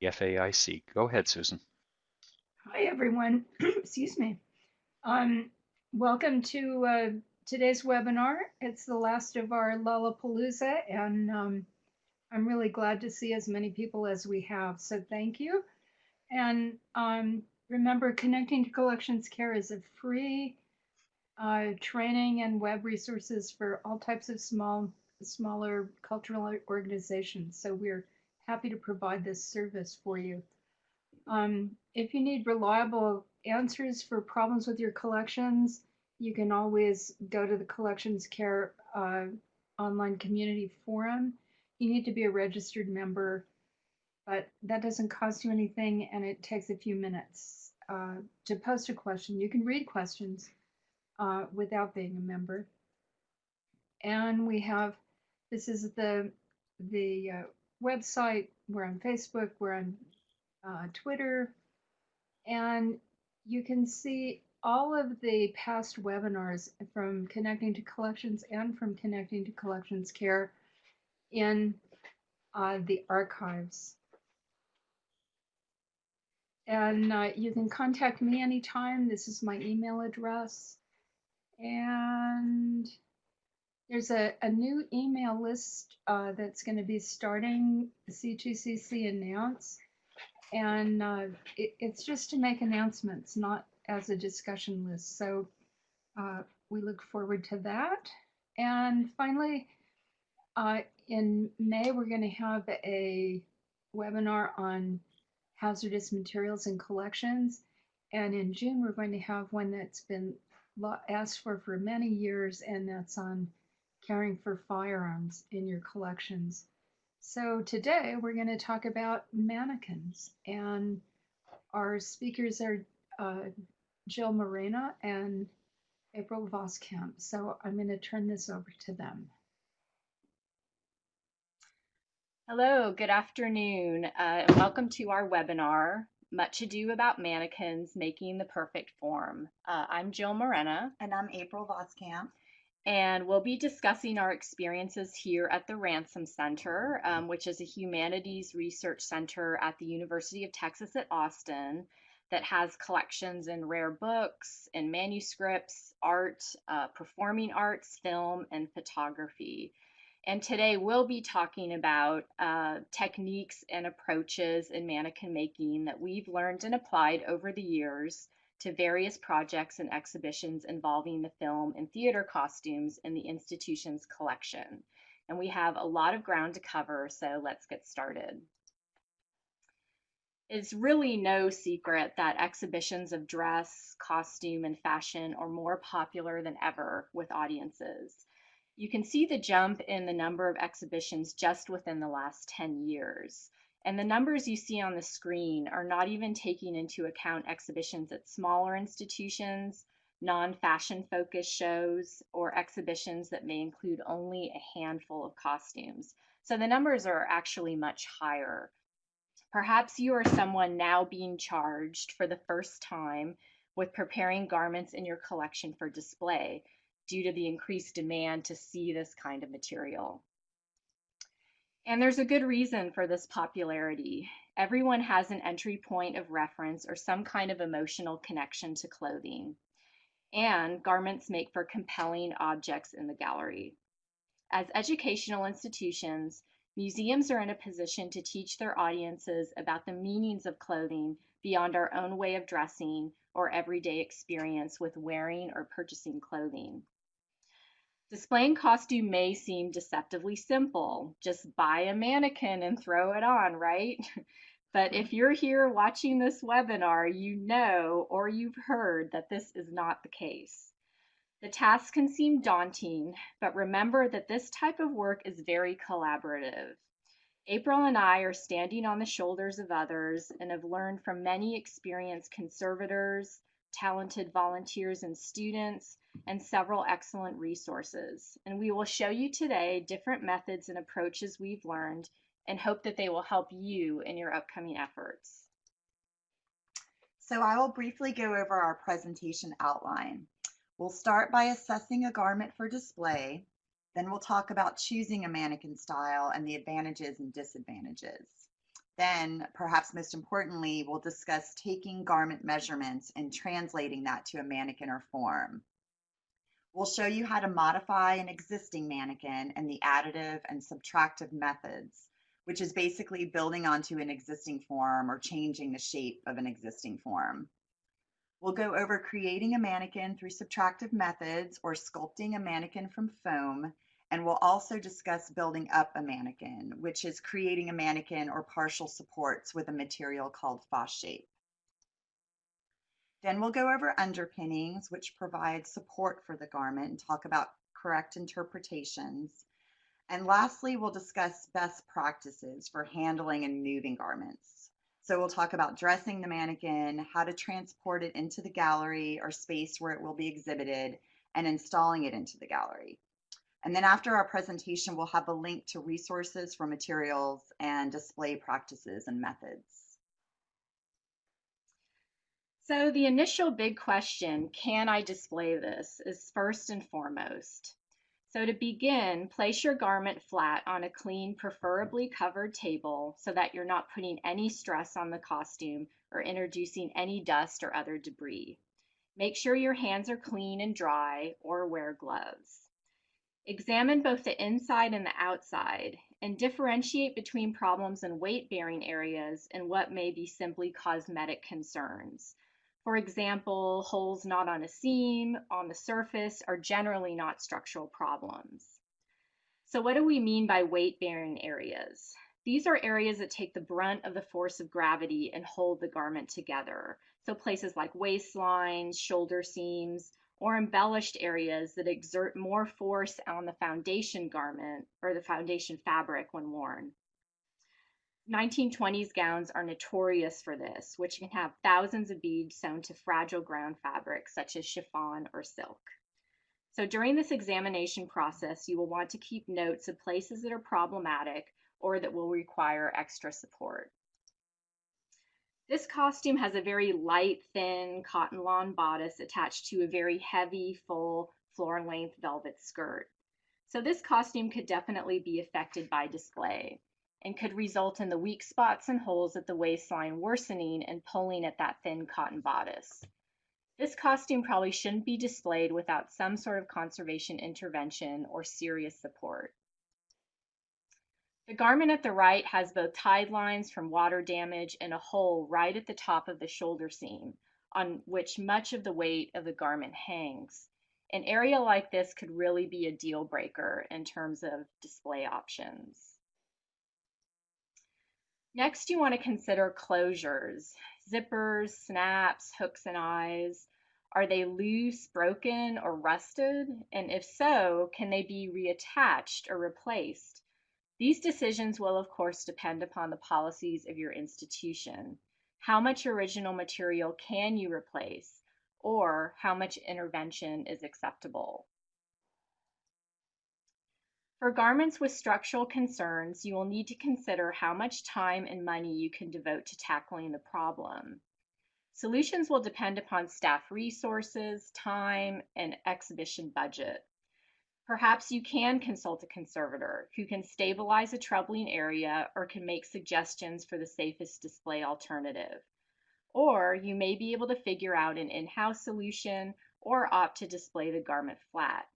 the FAIC. Go ahead, Susan. Hi, everyone. Excuse me. Um, welcome to uh, today's webinar. It's the last of our Lollapalooza, and um, I'm really glad to see as many people as we have. So thank you. And um, remember, Connecting to Collections Care is a free uh, training and web resources for all types of small, smaller cultural organizations. So we're happy to provide this service for you. Um, if you need reliable answers for problems with your collections, you can always go to the Collections Care uh, online community forum. You need to be a registered member, but that doesn't cost you anything and it takes a few minutes uh, to post a question. You can read questions uh, without being a member. And we have, this is the, the uh, website, we're on Facebook, we're on uh, Twitter, and you can see all of the past webinars from Connecting to Collections and from Connecting to Collections Care in uh, the archives. And uh, you can contact me anytime. This is my email address. And there's a, a new email list uh, that's going to be starting C2CC announce. And uh, it, it's just to make announcements, not as a discussion list. So uh, we look forward to that. And finally, uh, in May, we're going to have a webinar on hazardous materials and collections. And in June, we're going to have one that's been asked for for many years, and that's on caring for firearms in your collections. So today we're going to talk about mannequins, and our speakers are uh, Jill Morena and April Voskamp. So I'm going to turn this over to them. Hello, good afternoon, uh, and welcome to our webinar, Much Ado About Mannequins Making the Perfect Form. Uh, I'm Jill Morena. And I'm April Voskamp. And we'll be discussing our experiences here at the Ransom Center, um, which is a humanities research center at the University of Texas at Austin that has collections in rare books and manuscripts, art, uh, performing arts, film, and photography. And today we'll be talking about uh, techniques and approaches in mannequin making that we've learned and applied over the years to various projects and exhibitions involving the film and theater costumes in the institution's collection. And we have a lot of ground to cover, so let's get started. It's really no secret that exhibitions of dress, costume, and fashion are more popular than ever with audiences. You can see the jump in the number of exhibitions just within the last 10 years. And the numbers you see on the screen are not even taking into account exhibitions at smaller institutions, non-fashion focused shows, or exhibitions that may include only a handful of costumes. So the numbers are actually much higher. Perhaps you are someone now being charged for the first time with preparing garments in your collection for display due to the increased demand to see this kind of material. And there's a good reason for this popularity. Everyone has an entry point of reference or some kind of emotional connection to clothing. And garments make for compelling objects in the gallery. As educational institutions, museums are in a position to teach their audiences about the meanings of clothing beyond our own way of dressing or everyday experience with wearing or purchasing clothing. Displaying costume may seem deceptively simple. Just buy a mannequin and throw it on, right? But if you're here watching this webinar, you know or you've heard that this is not the case. The task can seem daunting, but remember that this type of work is very collaborative. April and I are standing on the shoulders of others and have learned from many experienced conservators, talented volunteers and students, and several excellent resources. And we will show you today different methods and approaches we've learned and hope that they will help you in your upcoming efforts. So I will briefly go over our presentation outline. We'll start by assessing a garment for display. Then we'll talk about choosing a mannequin style and the advantages and disadvantages. Then, perhaps most importantly, we'll discuss taking garment measurements and translating that to a mannequin or form. We'll show you how to modify an existing mannequin and the additive and subtractive methods, which is basically building onto an existing form or changing the shape of an existing form. We'll go over creating a mannequin through subtractive methods or sculpting a mannequin from foam, and we'll also discuss building up a mannequin, which is creating a mannequin or partial supports with a material called Fosshape. Then we'll go over underpinnings, which provide support for the garment and talk about correct interpretations. And lastly, we'll discuss best practices for handling and moving garments. So we'll talk about dressing the mannequin, how to transport it into the gallery or space where it will be exhibited, and installing it into the gallery. And then after our presentation, we'll have a link to resources for materials and display practices and methods. So the initial big question, can I display this, is first and foremost. So to begin, place your garment flat on a clean, preferably covered table so that you're not putting any stress on the costume or introducing any dust or other debris. Make sure your hands are clean and dry or wear gloves. Examine both the inside and the outside and differentiate between problems in weight-bearing areas and what may be simply cosmetic concerns. For example, holes not on a seam, on the surface, are generally not structural problems. So what do we mean by weight-bearing areas? These are areas that take the brunt of the force of gravity and hold the garment together. So places like waistlines, shoulder seams, or embellished areas that exert more force on the foundation garment or the foundation fabric when worn. 1920s gowns are notorious for this, which can have thousands of beads sewn to fragile ground fabrics such as chiffon or silk. So during this examination process, you will want to keep notes of places that are problematic or that will require extra support. This costume has a very light, thin cotton lawn bodice attached to a very heavy, full, floor length velvet skirt. So this costume could definitely be affected by display and could result in the weak spots and holes at the waistline worsening and pulling at that thin cotton bodice. This costume probably shouldn't be displayed without some sort of conservation intervention or serious support. The garment at the right has both tide lines from water damage and a hole right at the top of the shoulder seam on which much of the weight of the garment hangs. An area like this could really be a deal breaker in terms of display options. Next, you want to consider closures, zippers, snaps, hooks and eyes. Are they loose, broken, or rusted? And if so, can they be reattached or replaced? These decisions will, of course, depend upon the policies of your institution. How much original material can you replace? Or how much intervention is acceptable? For garments with structural concerns, you will need to consider how much time and money you can devote to tackling the problem. Solutions will depend upon staff resources, time, and exhibition budget. Perhaps you can consult a conservator who can stabilize a troubling area or can make suggestions for the safest display alternative. Or you may be able to figure out an in-house solution or opt to display the garment flat.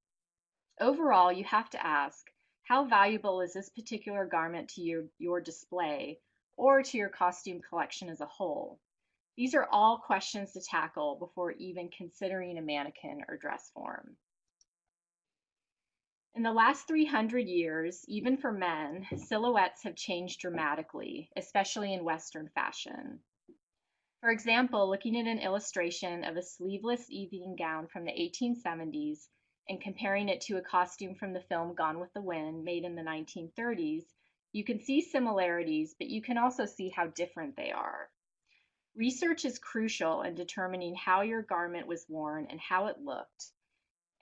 Overall, you have to ask, how valuable is this particular garment to your, your display or to your costume collection as a whole? These are all questions to tackle before even considering a mannequin or dress form. In the last 300 years, even for men, silhouettes have changed dramatically, especially in Western fashion. For example, looking at an illustration of a sleeveless evening gown from the 1870s and comparing it to a costume from the film Gone with the Wind, made in the 1930s, you can see similarities, but you can also see how different they are. Research is crucial in determining how your garment was worn and how it looked.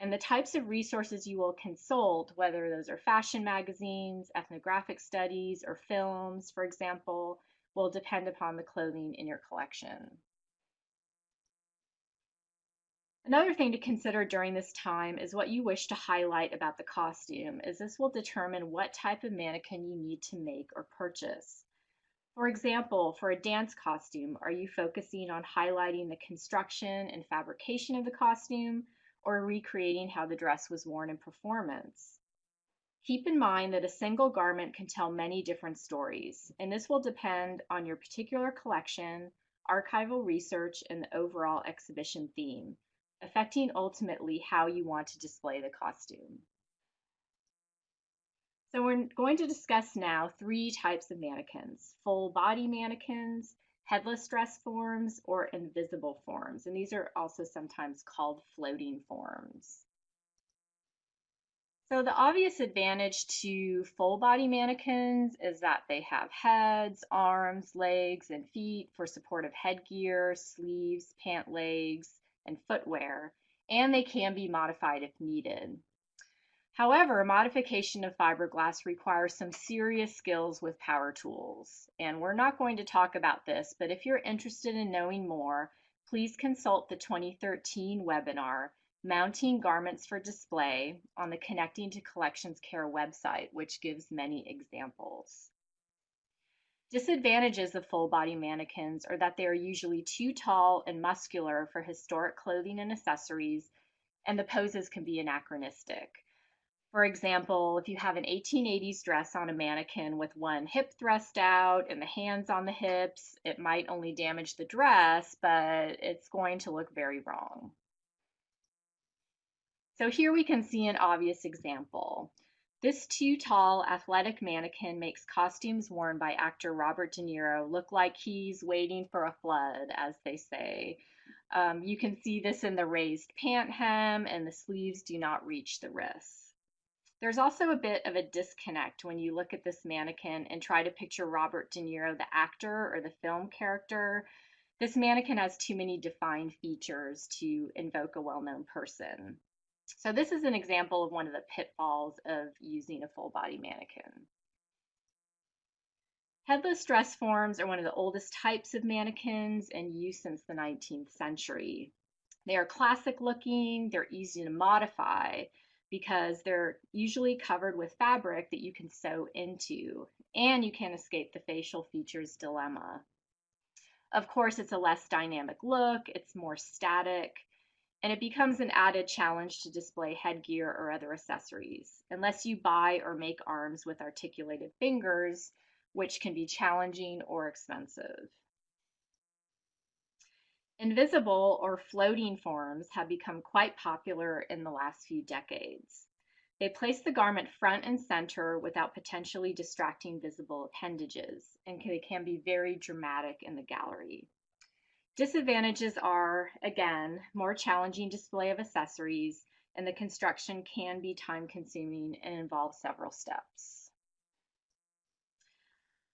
And the types of resources you will consult, whether those are fashion magazines, ethnographic studies, or films, for example, will depend upon the clothing in your collection. Another thing to consider during this time is what you wish to highlight about the costume, as this will determine what type of mannequin you need to make or purchase. For example, for a dance costume, are you focusing on highlighting the construction and fabrication of the costume or recreating how the dress was worn in performance? Keep in mind that a single garment can tell many different stories, and this will depend on your particular collection, archival research, and the overall exhibition theme, affecting ultimately how you want to display the costume. So we're going to discuss now three types of mannequins, full body mannequins, headless dress forms, or invisible forms. And these are also sometimes called floating forms. So the obvious advantage to full body mannequins is that they have heads, arms, legs, and feet for supportive headgear, sleeves, pant legs, and footwear, and they can be modified if needed. However, modification of fiberglass requires some serious skills with power tools. And we're not going to talk about this, but if you're interested in knowing more, please consult the 2013 webinar, Mounting Garments for Display, on the Connecting to Collections Care website, which gives many examples. Disadvantages of full body mannequins are that they are usually too tall and muscular for historic clothing and accessories, and the poses can be anachronistic. For example, if you have an 1880s dress on a mannequin with one hip thrust out and the hands on the hips, it might only damage the dress, but it's going to look very wrong. So here we can see an obvious example. This too tall athletic mannequin makes costumes worn by actor Robert De Niro look like he's waiting for a flood, as they say. Um, you can see this in the raised pant hem and the sleeves do not reach the wrist. There's also a bit of a disconnect when you look at this mannequin and try to picture Robert De Niro, the actor or the film character. This mannequin has too many defined features to invoke a well-known person. So this is an example of one of the pitfalls of using a full body mannequin. Headless dress forms are one of the oldest types of mannequins in use since the 19th century. They are classic looking, they're easy to modify, because they're usually covered with fabric that you can sew into, and you can't escape the facial features dilemma. Of course, it's a less dynamic look, it's more static, and it becomes an added challenge to display headgear or other accessories, unless you buy or make arms with articulated fingers, which can be challenging or expensive. Invisible or floating forms have become quite popular in the last few decades. They place the garment front and center without potentially distracting visible appendages, and they can be very dramatic in the gallery. Disadvantages are, again, more challenging display of accessories, and the construction can be time consuming and involve several steps.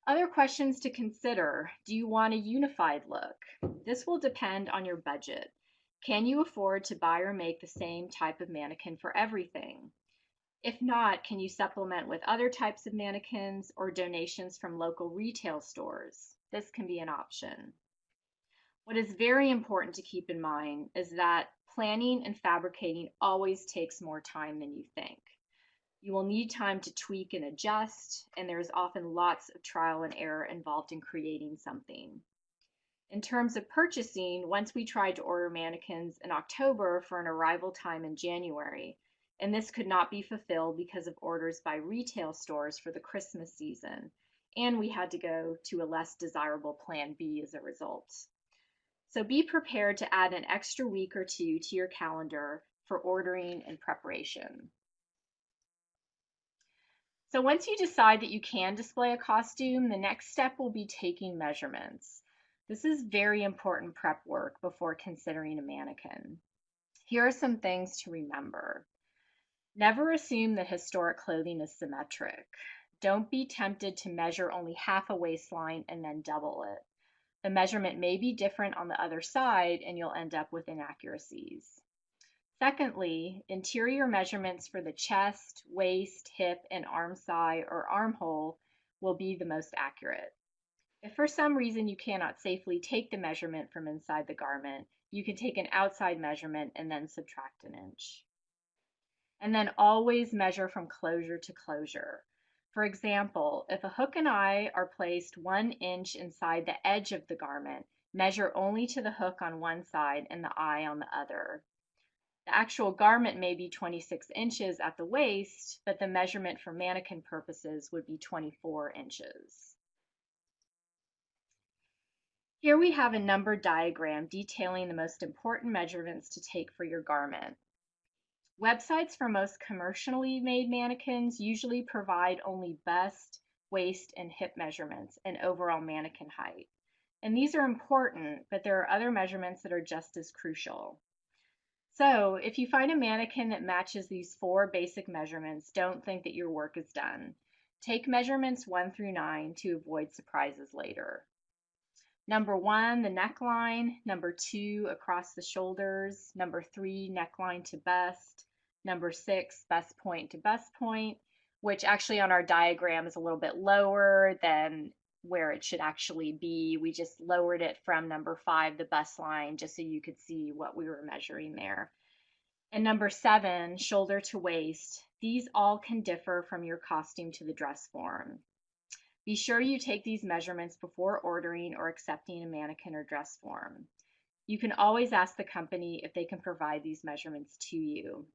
Other questions to consider. Do you want a unified look? This will depend on your budget. Can you afford to buy or make the same type of mannequin for everything? If not, can you supplement with other types of mannequins or donations from local retail stores? This can be an option. What is very important to keep in mind is that planning and fabricating always takes more time than you think. You will need time to tweak and adjust, and there's often lots of trial and error involved in creating something. In terms of purchasing, once we tried to order mannequins in October for an arrival time in January, and this could not be fulfilled because of orders by retail stores for the Christmas season, and we had to go to a less desirable plan B as a result. So be prepared to add an extra week or two to your calendar for ordering and preparation. So once you decide that you can display a costume, the next step will be taking measurements. This is very important prep work before considering a mannequin. Here are some things to remember. Never assume that historic clothing is symmetric. Don't be tempted to measure only half a waistline and then double it. The measurement may be different on the other side and you'll end up with inaccuracies. Secondly, interior measurements for the chest, waist, hip, and arm side or armhole will be the most accurate. If for some reason you cannot safely take the measurement from inside the garment, you can take an outside measurement and then subtract an inch. And then always measure from closure to closure. For example, if a hook and eye are placed one inch inside the edge of the garment, measure only to the hook on one side and the eye on the other. The actual garment may be 26 inches at the waist, but the measurement for mannequin purposes would be 24 inches. Here we have a numbered diagram detailing the most important measurements to take for your garment. Websites for most commercially made mannequins usually provide only bust, waist, and hip measurements and overall mannequin height. And these are important, but there are other measurements that are just as crucial. So if you find a mannequin that matches these four basic measurements, don't think that your work is done. Take measurements one through nine to avoid surprises later. Number one, the neckline. Number two, across the shoulders. Number three, neckline to bust number six, bust point to bust point, which actually on our diagram is a little bit lower than where it should actually be. We just lowered it from number five, the bust line, just so you could see what we were measuring there. And number seven, shoulder to waist. These all can differ from your costume to the dress form. Be sure you take these measurements before ordering or accepting a mannequin or dress form. You can always ask the company if they can provide these measurements to you.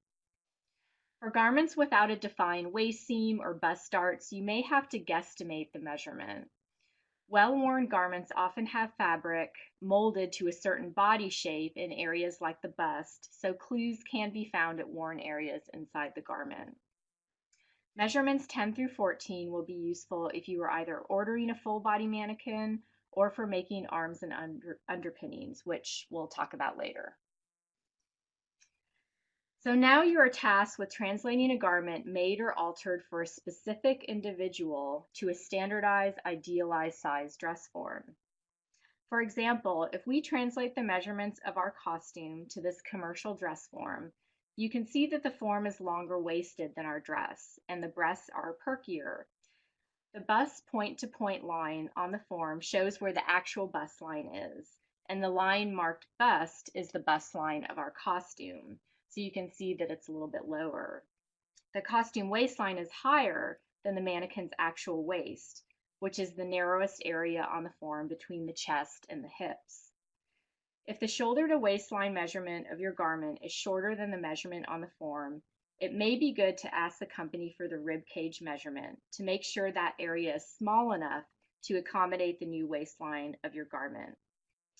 For garments without a defined waist seam or bust darts, you may have to guesstimate the measurement. Well-worn garments often have fabric molded to a certain body shape in areas like the bust, so clues can be found at worn areas inside the garment. Measurements 10 through 14 will be useful if you are either ordering a full body mannequin or for making arms and under, underpinnings, which we'll talk about later. So now you are tasked with translating a garment made or altered for a specific individual to a standardized, idealized size dress form. For example, if we translate the measurements of our costume to this commercial dress form, you can see that the form is longer waisted than our dress, and the breasts are perkier. The bust point-to-point -point line on the form shows where the actual bust line is, and the line marked bust is the bust line of our costume so you can see that it's a little bit lower. The costume waistline is higher than the mannequin's actual waist, which is the narrowest area on the form between the chest and the hips. If the shoulder to waistline measurement of your garment is shorter than the measurement on the form, it may be good to ask the company for the rib cage measurement to make sure that area is small enough to accommodate the new waistline of your garment.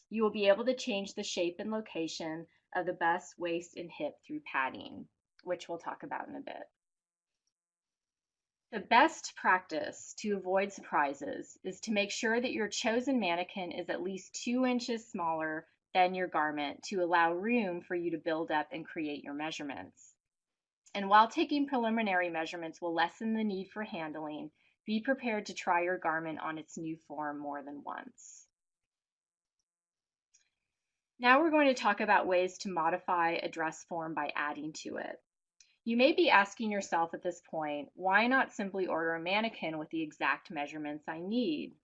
You will be able to change the shape and location of the bust, waist, and hip through padding, which we'll talk about in a bit. The best practice to avoid surprises is to make sure that your chosen mannequin is at least two inches smaller than your garment to allow room for you to build up and create your measurements. And while taking preliminary measurements will lessen the need for handling, be prepared to try your garment on its new form more than once. Now we're going to talk about ways to modify a dress form by adding to it. You may be asking yourself at this point, why not simply order a mannequin with the exact measurements I need?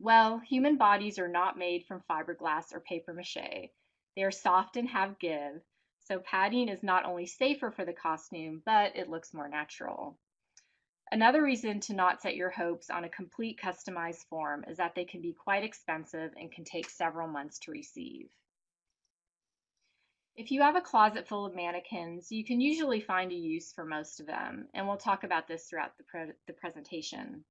Well, human bodies are not made from fiberglass or paper mache. They are soft and have give, so padding is not only safer for the costume, but it looks more natural. Another reason to not set your hopes on a complete customized form is that they can be quite expensive and can take several months to receive. If you have a closet full of mannequins, you can usually find a use for most of them, and we'll talk about this throughout the, pre the presentation.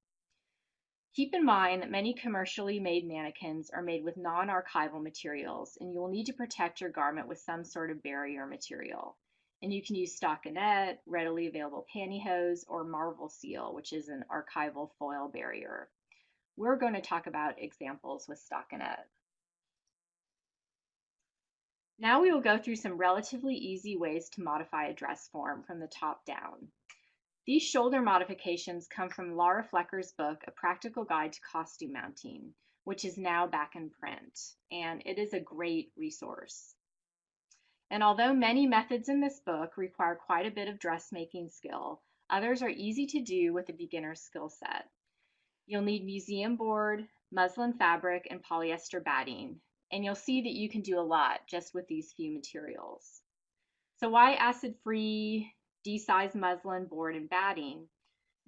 Keep in mind that many commercially made mannequins are made with non-archival materials, and you will need to protect your garment with some sort of barrier material. And you can use stockinette, readily available pantyhose, or Marvelseal, which is an archival foil barrier. We're going to talk about examples with stockinette. Now we will go through some relatively easy ways to modify a dress form from the top down. These shoulder modifications come from Laura Flecker's book, A Practical Guide to Costume Mounting, which is now back in print, and it is a great resource. And although many methods in this book require quite a bit of dressmaking skill, others are easy to do with a beginner's skill set. You'll need museum board, muslin fabric, and polyester batting, and you'll see that you can do a lot just with these few materials. So why acid-free, desized muslin board and batting?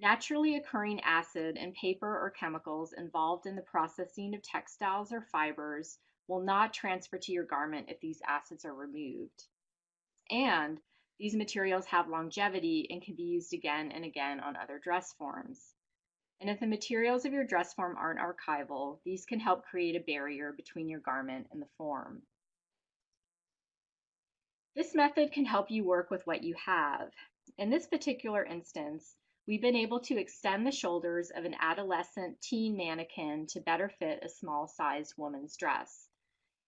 Naturally occurring acid and paper or chemicals involved in the processing of textiles or fibers will not transfer to your garment if these acids are removed. And these materials have longevity and can be used again and again on other dress forms. And if the materials of your dress form aren't archival, these can help create a barrier between your garment and the form. This method can help you work with what you have. In this particular instance, we've been able to extend the shoulders of an adolescent teen mannequin to better fit a small-sized woman's dress.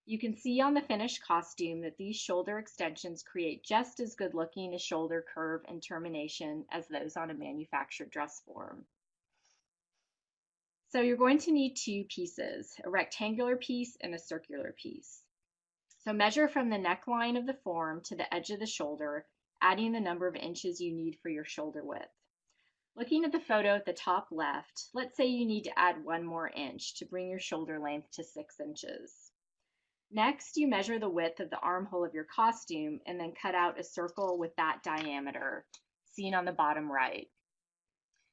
You can see on the finished costume that these shoulder extensions create just as good looking a shoulder curve and termination as those on a manufactured dress form. So you're going to need two pieces, a rectangular piece and a circular piece. So measure from the neckline of the form to the edge of the shoulder, adding the number of inches you need for your shoulder width. Looking at the photo at the top left, let's say you need to add one more inch to bring your shoulder length to six inches. Next, you measure the width of the armhole of your costume and then cut out a circle with that diameter, seen on the bottom right.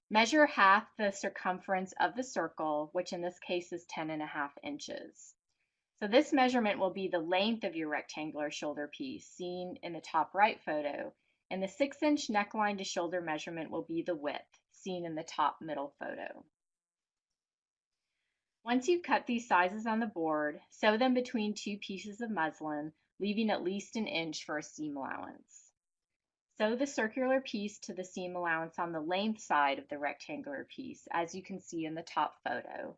Measure half the circumference of the circle, which in this case is 10 and a half inches. So this measurement will be the length of your rectangular shoulder piece, seen in the top right photo, and the 6 inch neckline to shoulder measurement will be the width, seen in the top middle photo. Once you've cut these sizes on the board, sew them between two pieces of muslin, leaving at least an inch for a seam allowance. Sew the circular piece to the seam allowance on the length side of the rectangular piece, as you can see in the top photo,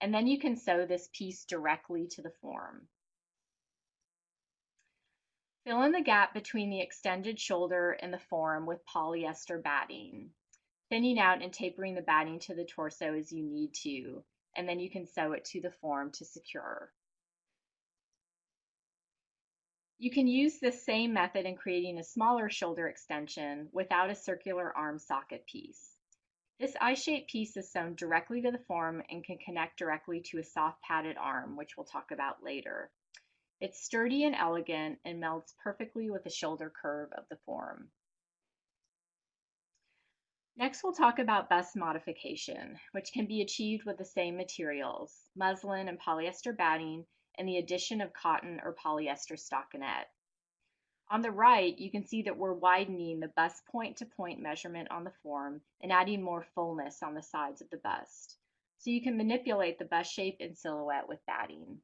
and then you can sew this piece directly to the form. Fill in the gap between the extended shoulder and the form with polyester batting, thinning out and tapering the batting to the torso as you need to, and then you can sew it to the form to secure. You can use this same method in creating a smaller shoulder extension without a circular arm socket piece. This eye-shaped piece is sewn directly to the form and can connect directly to a soft padded arm, which we'll talk about later. It's sturdy and elegant and melts perfectly with the shoulder curve of the form. Next, we'll talk about bust modification, which can be achieved with the same materials, muslin and polyester batting, and the addition of cotton or polyester stockinette. On the right, you can see that we're widening the bust point-to-point -point measurement on the form and adding more fullness on the sides of the bust. So you can manipulate the bust shape and silhouette with batting.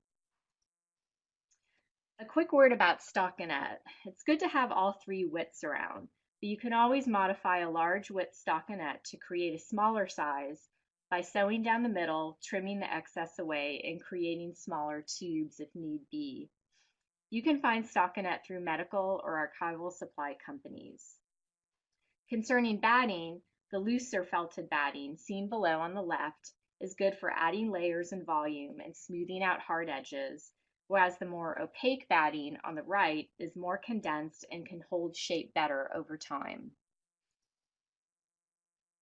A quick word about stockinette. It's good to have all three widths around, but you can always modify a large width stockinette to create a smaller size by sewing down the middle, trimming the excess away, and creating smaller tubes if need be. You can find stockinette through medical or archival supply companies. Concerning batting, the looser felted batting, seen below on the left, is good for adding layers and volume and smoothing out hard edges, whereas the more opaque batting on the right is more condensed and can hold shape better over time.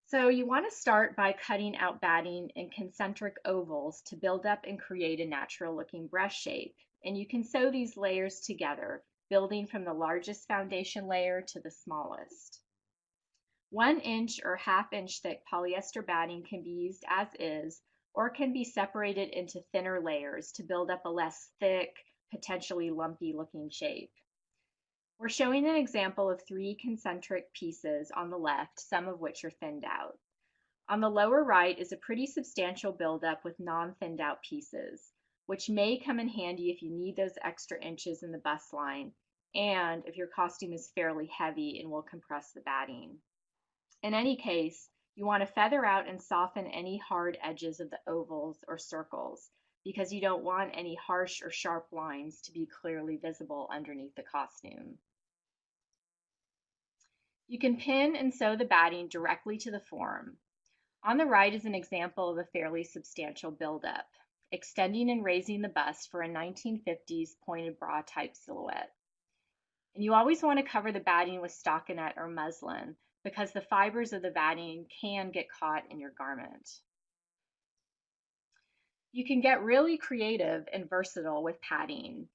So you want to start by cutting out batting in concentric ovals to build up and create a natural looking breast shape. And you can sew these layers together, building from the largest foundation layer to the smallest. One inch or half inch thick polyester batting can be used as is or can be separated into thinner layers to build up a less thick, potentially lumpy looking shape. We're showing an example of three concentric pieces on the left, some of which are thinned out. On the lower right is a pretty substantial buildup with non-thinned out pieces, which may come in handy if you need those extra inches in the bust line and if your costume is fairly heavy and will compress the batting. In any case, you want to feather out and soften any hard edges of the ovals or circles because you don't want any harsh or sharp lines to be clearly visible underneath the costume. You can pin and sew the batting directly to the form. On the right is an example of a fairly substantial buildup, extending and raising the bust for a 1950s pointed bra type silhouette. And you always want to cover the batting with stockinette or muslin because the fibers of the batting can get caught in your garment. You can get really creative and versatile with padding.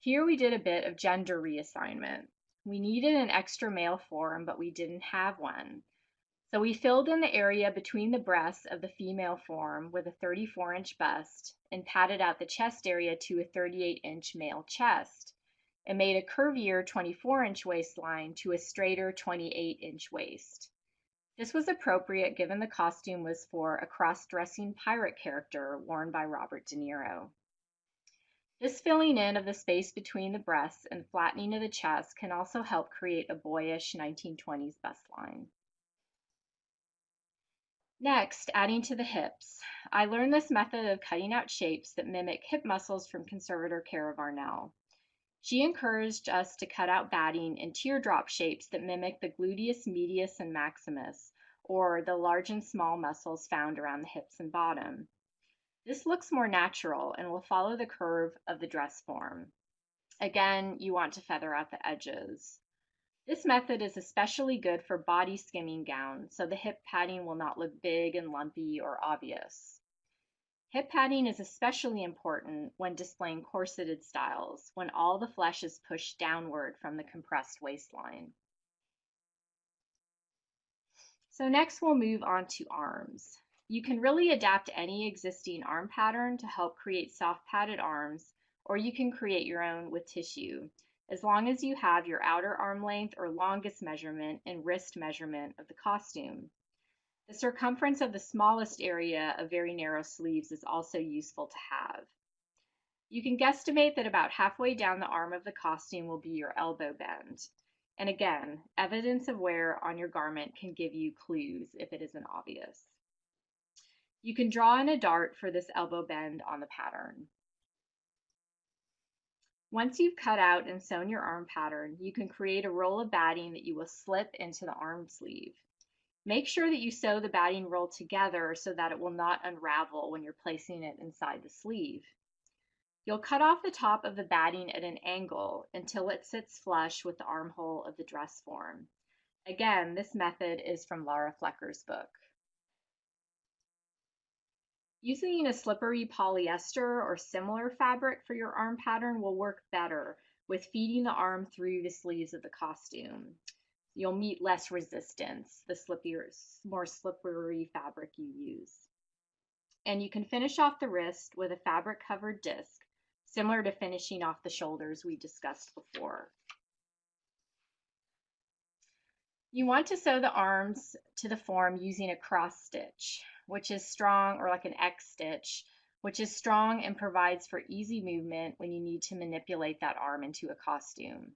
Here we did a bit of gender reassignment. We needed an extra male form, but we didn't have one. So we filled in the area between the breasts of the female form with a 34 inch bust and padded out the chest area to a 38 inch male chest and made a curvier 24 inch waistline to a straighter 28 inch waist. This was appropriate given the costume was for a cross dressing pirate character worn by Robert De Niro. This filling in of the space between the breasts and flattening of the chest can also help create a boyish 1920s bust line. Next, adding to the hips. I learned this method of cutting out shapes that mimic hip muscles from conservator Cara Varnell. She encouraged us to cut out batting in teardrop shapes that mimic the gluteus medius and maximus, or the large and small muscles found around the hips and bottom. This looks more natural and will follow the curve of the dress form. Again, you want to feather out the edges. This method is especially good for body skimming gowns, so the hip padding will not look big and lumpy or obvious. Hip padding is especially important when displaying corseted styles, when all the flesh is pushed downward from the compressed waistline. So next we'll move on to arms. You can really adapt any existing arm pattern to help create soft padded arms, or you can create your own with tissue as long as you have your outer arm length or longest measurement and wrist measurement of the costume. The circumference of the smallest area of very narrow sleeves is also useful to have. You can guesstimate that about halfway down the arm of the costume will be your elbow bend. And again, evidence of wear on your garment can give you clues if it isn't obvious. You can draw in a dart for this elbow bend on the pattern. Once you've cut out and sewn your arm pattern, you can create a roll of batting that you will slip into the arm sleeve. Make sure that you sew the batting roll together so that it will not unravel when you're placing it inside the sleeve. You'll cut off the top of the batting at an angle until it sits flush with the armhole of the dress form. Again, this method is from Laura Flecker's book. Using a slippery polyester or similar fabric for your arm pattern will work better with feeding the arm through the sleeves of the costume. You'll meet less resistance the slippier, more slippery fabric you use. And you can finish off the wrist with a fabric covered disc, similar to finishing off the shoulders we discussed before. You want to sew the arms to the form using a cross stitch which is strong, or like an X stitch, which is strong and provides for easy movement when you need to manipulate that arm into a costume.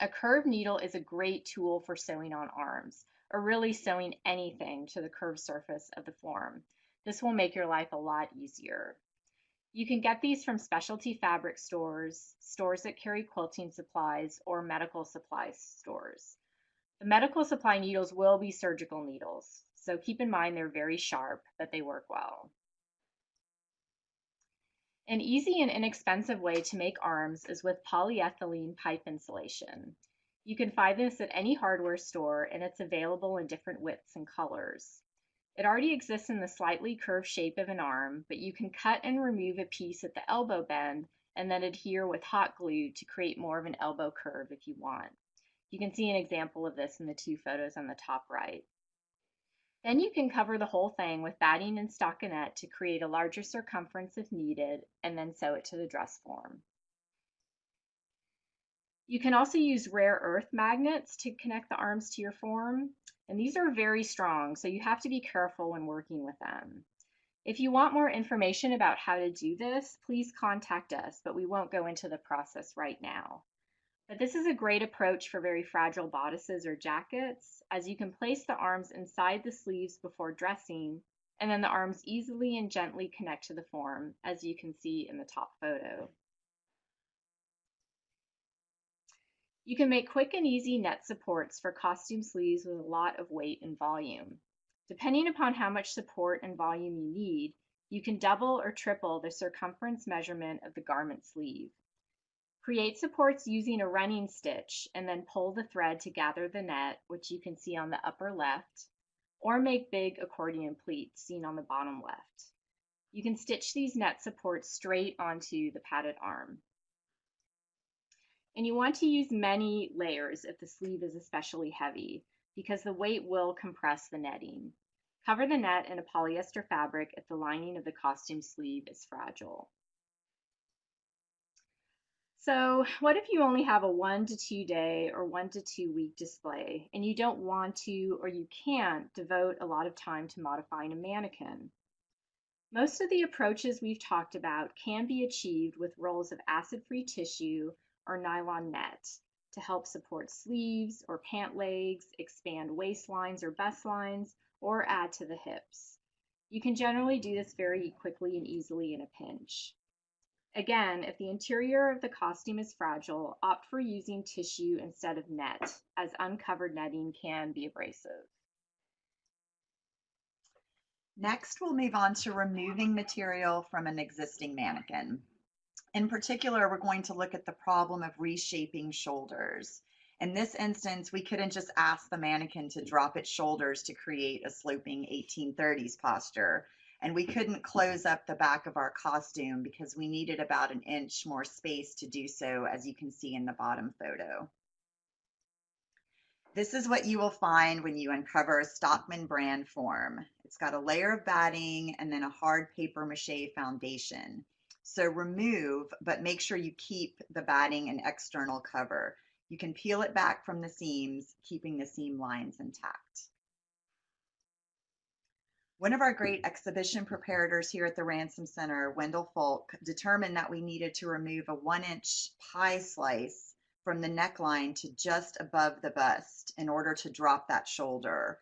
A curved needle is a great tool for sewing on arms, or really sewing anything to the curved surface of the form. This will make your life a lot easier. You can get these from specialty fabric stores, stores that carry quilting supplies, or medical supply stores. The medical supply needles will be surgical needles, so keep in mind they're very sharp, but they work well. An easy and inexpensive way to make arms is with polyethylene pipe insulation. You can find this at any hardware store and it's available in different widths and colors. It already exists in the slightly curved shape of an arm, but you can cut and remove a piece at the elbow bend and then adhere with hot glue to create more of an elbow curve if you want. You can see an example of this in the two photos on the top right. Then you can cover the whole thing with batting and stockinette to create a larger circumference if needed, and then sew it to the dress form. You can also use rare earth magnets to connect the arms to your form, and these are very strong, so you have to be careful when working with them. If you want more information about how to do this, please contact us, but we won't go into the process right now. But this is a great approach for very fragile bodices or jackets, as you can place the arms inside the sleeves before dressing, and then the arms easily and gently connect to the form, as you can see in the top photo. You can make quick and easy net supports for costume sleeves with a lot of weight and volume. Depending upon how much support and volume you need, you can double or triple the circumference measurement of the garment sleeve. Create supports using a running stitch and then pull the thread to gather the net, which you can see on the upper left, or make big accordion pleats seen on the bottom left. You can stitch these net supports straight onto the padded arm. And you want to use many layers if the sleeve is especially heavy. because the weight will compress the netting. Cover the net in a polyester fabric if the lining of the costume sleeve is fragile. So what if you only have a one to two day or one to two week display and you don't want to or you can't devote a lot of time to modifying a mannequin? Most of the approaches we've talked about can be achieved with rolls of acid-free tissue or nylon net to help support sleeves or pant legs, expand waistlines or bust lines, or add to the hips. You can generally do this very quickly and easily in a pinch. Again, if the interior of the costume is fragile, opt for using tissue instead of net, as uncovered netting can be abrasive. Next, we'll move on to removing material from an existing mannequin. In particular, we're going to look at the problem of reshaping shoulders. In this instance, we couldn't just ask the mannequin to drop its shoulders to create a sloping 1830s posture and we couldn't close up the back of our costume because we needed about an inch more space to do so, as you can see in the bottom photo. This is what you will find when you uncover a Stockman brand form. It's got a layer of batting and then a hard paper mache foundation. So remove, but make sure you keep the batting and external cover. You can peel it back from the seams, keeping the seam lines intact. One of our great exhibition preparators here at the Ransom Center, Wendell Folk, determined that we needed to remove a one inch pie slice from the neckline to just above the bust in order to drop that shoulder.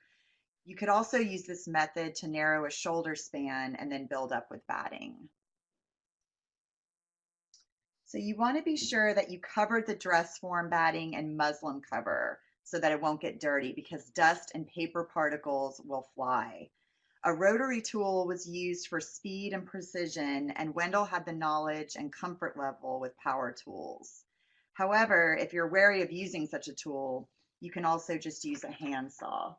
You could also use this method to narrow a shoulder span and then build up with batting. So you want to be sure that you covered the dress form batting and muslin cover so that it won't get dirty because dust and paper particles will fly. A rotary tool was used for speed and precision, and Wendell had the knowledge and comfort level with power tools. However, if you're wary of using such a tool, you can also just use a handsaw.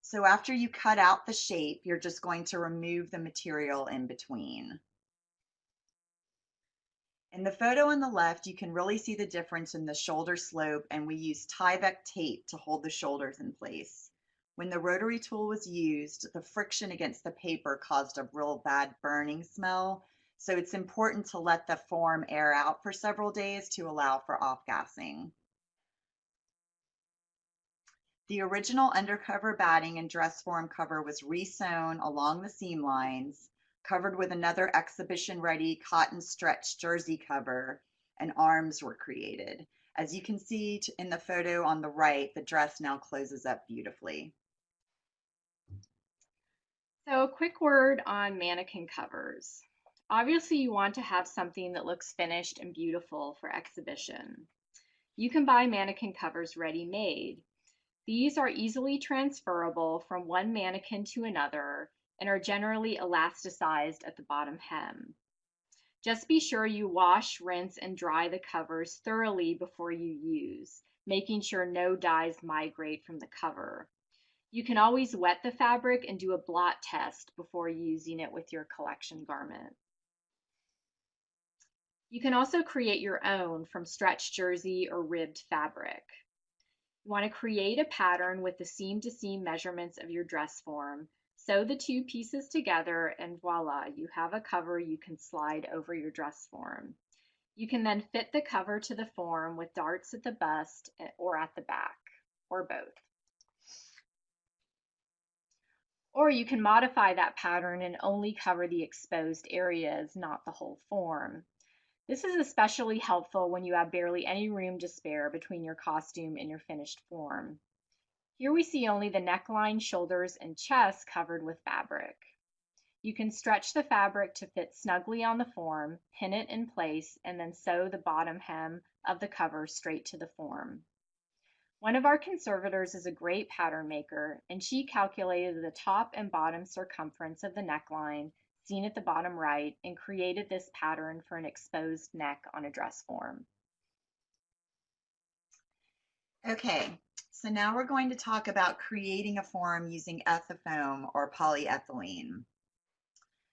So after you cut out the shape, you're just going to remove the material in between. In the photo on the left, you can really see the difference in the shoulder slope and we use Tyvek tape to hold the shoulders in place. When the rotary tool was used, the friction against the paper caused a real bad burning smell. So it's important to let the form air out for several days to allow for off-gassing. The original undercover batting and dress form cover was resewn along the seam lines, covered with another exhibition-ready cotton stretch jersey cover, and arms were created. As you can see in the photo on the right, the dress now closes up beautifully. So a quick word on mannequin covers. Obviously you want to have something that looks finished and beautiful for exhibition. You can buy mannequin covers ready-made. These are easily transferable from one mannequin to another and are generally elasticized at the bottom hem. Just be sure you wash, rinse, and dry the covers thoroughly before you use, making sure no dyes migrate from the cover. You can always wet the fabric and do a blot test before using it with your collection garment. You can also create your own from stretch jersey or ribbed fabric. You want to create a pattern with the seam to seam measurements of your dress form. Sew the two pieces together and voila, you have a cover you can slide over your dress form. You can then fit the cover to the form with darts at the bust eh, or at the back, or both. Or you can modify that pattern and only cover the exposed areas, not the whole form. This is especially helpful when you have barely any room to spare between your costume and your finished form. Here we see only the neckline, shoulders, and chest covered with fabric. You can stretch the fabric to fit snugly on the form, pin it in place, and then sew the bottom hem of the cover straight to the form. One of our conservators is a great pattern maker, and she calculated the top and bottom circumference of the neckline, seen at the bottom right, and created this pattern for an exposed neck on a dress form. Okay, so now we're going to talk about creating a form using ethafoam or polyethylene.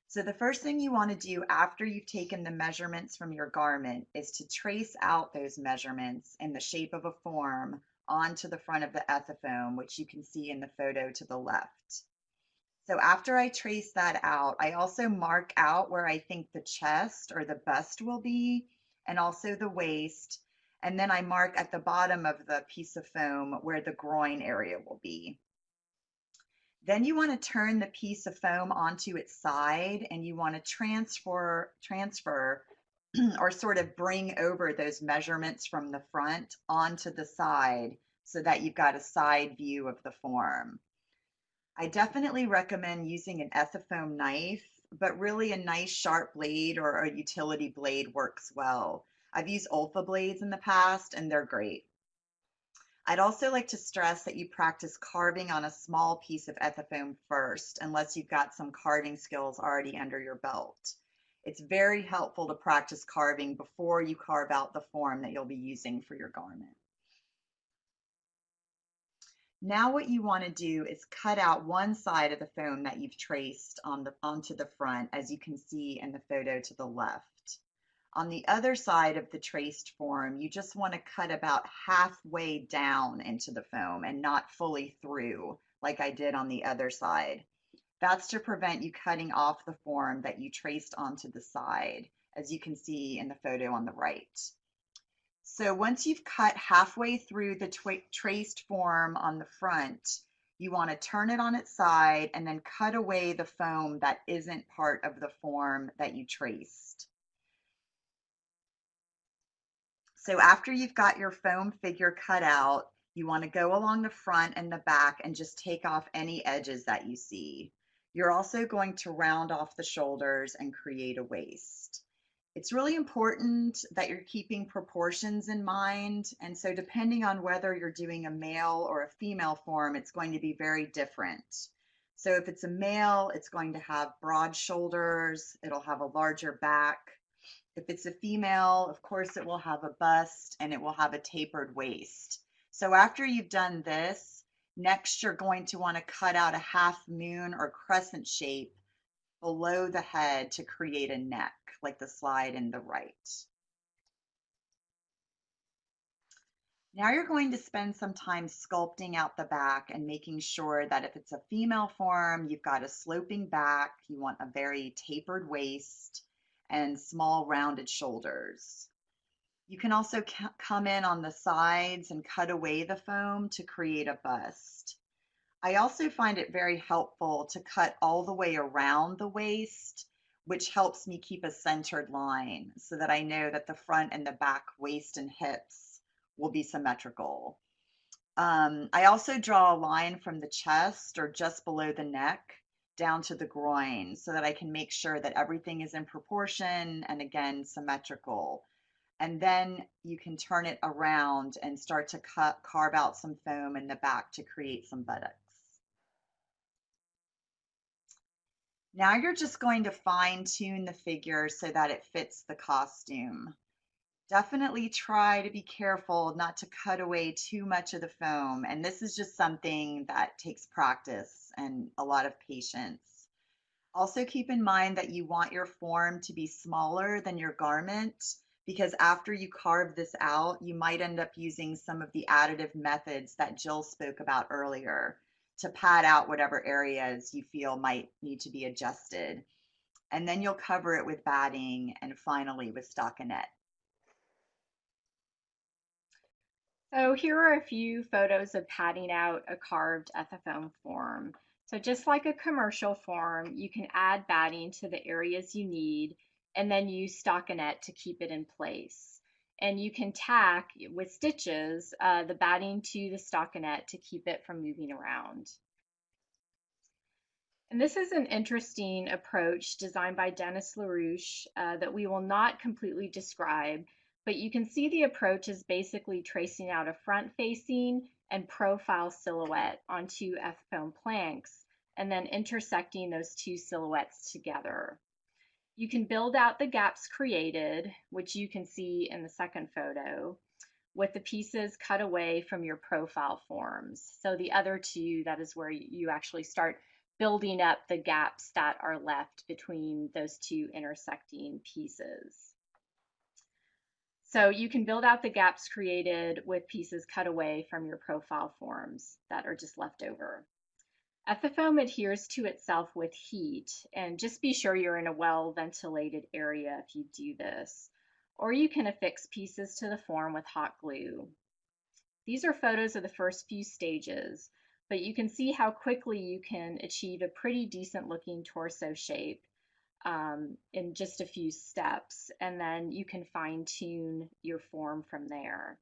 So the first thing you want to do after you've taken the measurements from your garment is to trace out those measurements in the shape of a form onto the front of the ethafoam, which you can see in the photo to the left. So after I trace that out, I also mark out where I think the chest or the bust will be, and also the waist. And then I mark at the bottom of the piece of foam where the groin area will be. Then you want to turn the piece of foam onto its side and you want to transfer, transfer or sort of bring over those measurements from the front onto the side so that you've got a side view of the form. I definitely recommend using an ethafoam knife, but really a nice sharp blade or a utility blade works well. I've used Olfa blades in the past and they're great. I'd also like to stress that you practice carving on a small piece of ethafoam first, unless you've got some carving skills already under your belt. It's very helpful to practice carving before you carve out the form that you'll be using for your garment. Now what you want to do is cut out one side of the foam that you've traced on the, onto the front, as you can see in the photo to the left. On the other side of the traced form, you just want to cut about halfway down into the foam and not fully through like I did on the other side. That's to prevent you cutting off the form that you traced onto the side, as you can see in the photo on the right. So once you've cut halfway through the traced form on the front, you want to turn it on its side and then cut away the foam that isn't part of the form that you traced. So after you've got your foam figure cut out, you want to go along the front and the back and just take off any edges that you see. You're also going to round off the shoulders and create a waist. It's really important that you're keeping proportions in mind. And so depending on whether you're doing a male or a female form, it's going to be very different. So if it's a male, it's going to have broad shoulders, it'll have a larger back. If it's a female, of course, it will have a bust and it will have a tapered waist. So after you've done this, next you're going to want to cut out a half moon or crescent shape below the head to create a neck like the slide in the right. Now you're going to spend some time sculpting out the back and making sure that if it's a female form, you've got a sloping back, you want a very tapered waist and small rounded shoulders. You can also come in on the sides and cut away the foam to create a bust. I also find it very helpful to cut all the way around the waist which helps me keep a centered line so that I know that the front and the back waist and hips will be symmetrical. Um, I also draw a line from the chest or just below the neck down to the groin so that I can make sure that everything is in proportion and again symmetrical. And then you can turn it around and start to cut, carve out some foam in the back to create some buttocks. Now you're just going to fine tune the figure so that it fits the costume. Definitely try to be careful not to cut away too much of the foam. And this is just something that takes practice and a lot of patience. Also keep in mind that you want your form to be smaller than your garment because after you carve this out, you might end up using some of the additive methods that Jill spoke about earlier to pad out whatever areas you feel might need to be adjusted. And then you'll cover it with batting and finally with stockinette. So here are a few photos of padding out a carved ethafoam form. So just like a commercial form, you can add batting to the areas you need and then use stockinette to keep it in place and you can tack with stitches uh, the batting to the stockinette to keep it from moving around. And this is an interesting approach designed by Dennis LaRouche uh, that we will not completely describe, but you can see the approach is basically tracing out a front-facing and profile silhouette on two F-foam planks and then intersecting those two silhouettes together. You can build out the gaps created, which you can see in the second photo, with the pieces cut away from your profile forms. So the other two, that is where you actually start building up the gaps that are left between those two intersecting pieces. So you can build out the gaps created with pieces cut away from your profile forms that are just left over. Ethafoam adheres to itself with heat, and just be sure you're in a well ventilated area if you do this. Or you can affix pieces to the form with hot glue. These are photos of the first few stages, but you can see how quickly you can achieve a pretty decent looking torso shape um, in just a few steps, and then you can fine tune your form from there.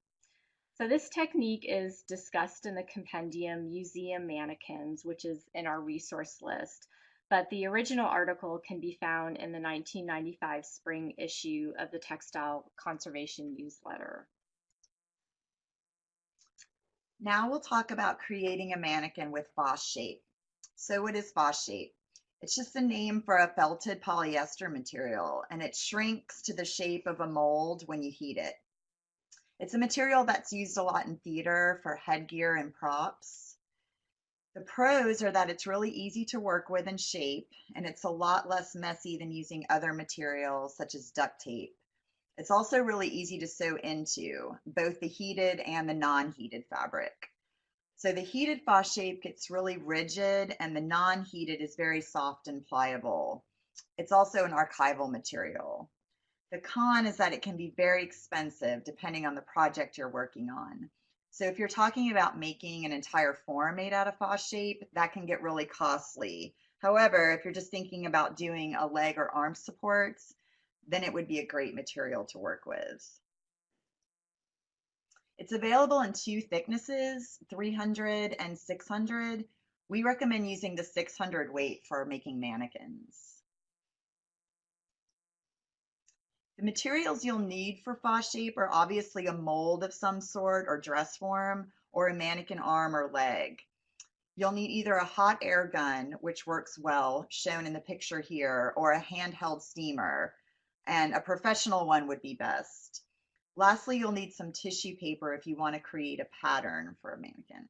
So this technique is discussed in the compendium Museum Mannequins, which is in our resource list, but the original article can be found in the 1995 spring issue of the Textile Conservation Newsletter. Now we'll talk about creating a mannequin with Fosshape. So what is Fosshape? It's just a name for a felted polyester material and it shrinks to the shape of a mold when you heat it. It's a material that's used a lot in theater for headgear and props. The pros are that it's really easy to work with and shape, and it's a lot less messy than using other materials such as duct tape. It's also really easy to sew into, both the heated and the non-heated fabric. So the heated Fosshape gets really rigid and the non-heated is very soft and pliable. It's also an archival material. The con is that it can be very expensive depending on the project you're working on. So if you're talking about making an entire form made out of Fosshape, that can get really costly. However, if you're just thinking about doing a leg or arm supports, then it would be a great material to work with. It's available in two thicknesses, 300 and 600. We recommend using the 600 weight for making mannequins. The materials you'll need for Fosshape are obviously a mold of some sort or dress form or a mannequin arm or leg. You'll need either a hot air gun, which works well, shown in the picture here, or a handheld steamer, and a professional one would be best. Lastly, you'll need some tissue paper if you want to create a pattern for a mannequin.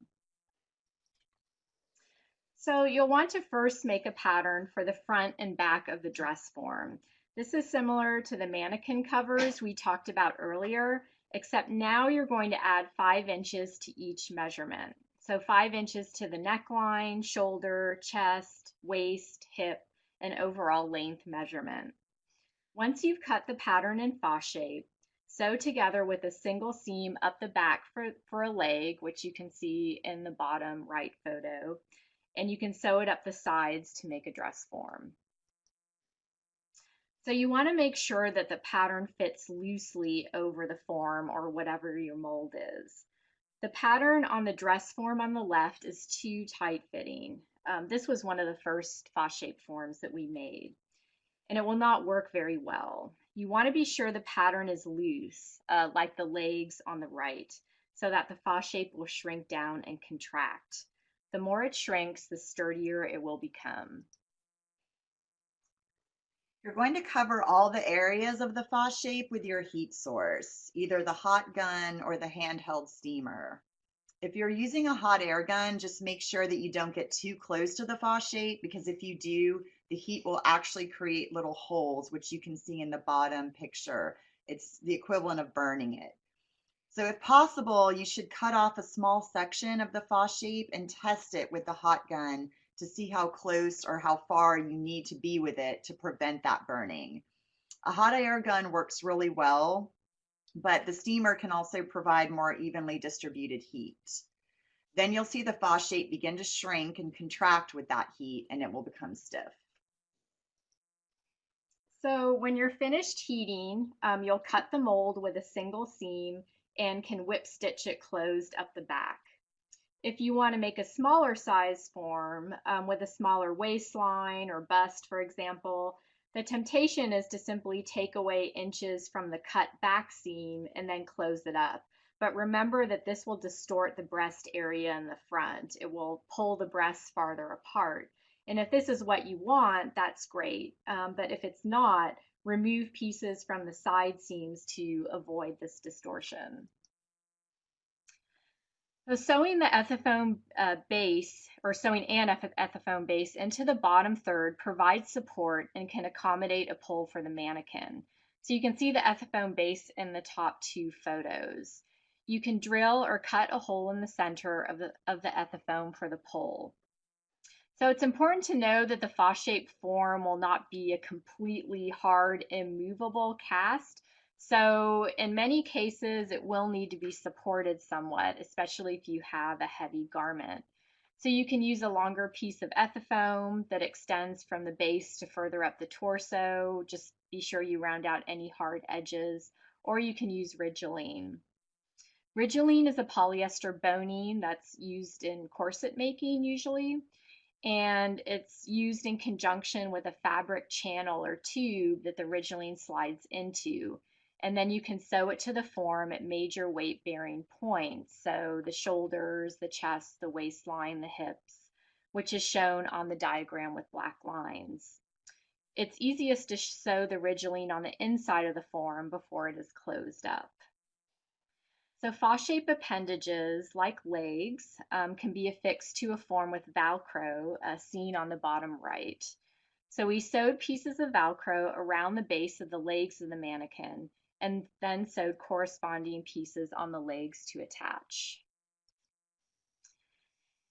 So you'll want to first make a pattern for the front and back of the dress form. This is similar to the mannequin covers we talked about earlier, except now you're going to add five inches to each measurement. So five inches to the neckline, shoulder, chest, waist, hip, and overall length measurement. Once you've cut the pattern in Fosshape, sew together with a single seam up the back for, for a leg, which you can see in the bottom right photo, and you can sew it up the sides to make a dress form. So you want to make sure that the pattern fits loosely over the form or whatever your mold is. The pattern on the dress form on the left is too tight fitting. Um, this was one of the first Fosshape forms that we made, and it will not work very well. You want to be sure the pattern is loose, uh, like the legs on the right, so that the Fosshape will shrink down and contract. The more it shrinks, the sturdier it will become. You're going to cover all the areas of the Fosshape with your heat source, either the hot gun or the handheld steamer. If you're using a hot air gun, just make sure that you don't get too close to the Fosshape because if you do, the heat will actually create little holes, which you can see in the bottom picture. It's the equivalent of burning it. So if possible, you should cut off a small section of the Fosshape and test it with the hot gun to see how close or how far you need to be with it to prevent that burning. A hot air gun works really well, but the steamer can also provide more evenly distributed heat. Then you'll see the Fosshape begin to shrink and contract with that heat and it will become stiff. So when you're finished heating, um, you'll cut the mold with a single seam and can whip stitch it closed up the back. If you want to make a smaller size form um, with a smaller waistline or bust, for example, the temptation is to simply take away inches from the cut back seam and then close it up. But remember that this will distort the breast area in the front. It will pull the breasts farther apart. And if this is what you want, that's great. Um, but if it's not, remove pieces from the side seams to avoid this distortion. So sewing the Ethafoam uh, base or sewing an Ethafoam base into the bottom third provides support and can accommodate a pull for the mannequin. So you can see the Ethafoam base in the top two photos. You can drill or cut a hole in the center of the, of the Ethafoam for the pull. So it's important to know that the Fa-shaped form will not be a completely hard, immovable cast, so in many cases, it will need to be supported somewhat, especially if you have a heavy garment. So you can use a longer piece of ethafoam that extends from the base to further up the torso. Just be sure you round out any hard edges, or you can use Rigilene. Rigilene is a polyester boning that's used in corset making usually, and it's used in conjunction with a fabric channel or tube that the Rigilene slides into and then you can sew it to the form at major weight bearing points. So the shoulders, the chest, the waistline, the hips, which is shown on the diagram with black lines. It's easiest to sew the Rigilene on the inside of the form before it is closed up. So fa-shaped appendages, like legs, um, can be affixed to a form with Velcro, uh, seen on the bottom right. So we sewed pieces of Velcro around the base of the legs of the mannequin and then sewed corresponding pieces on the legs to attach.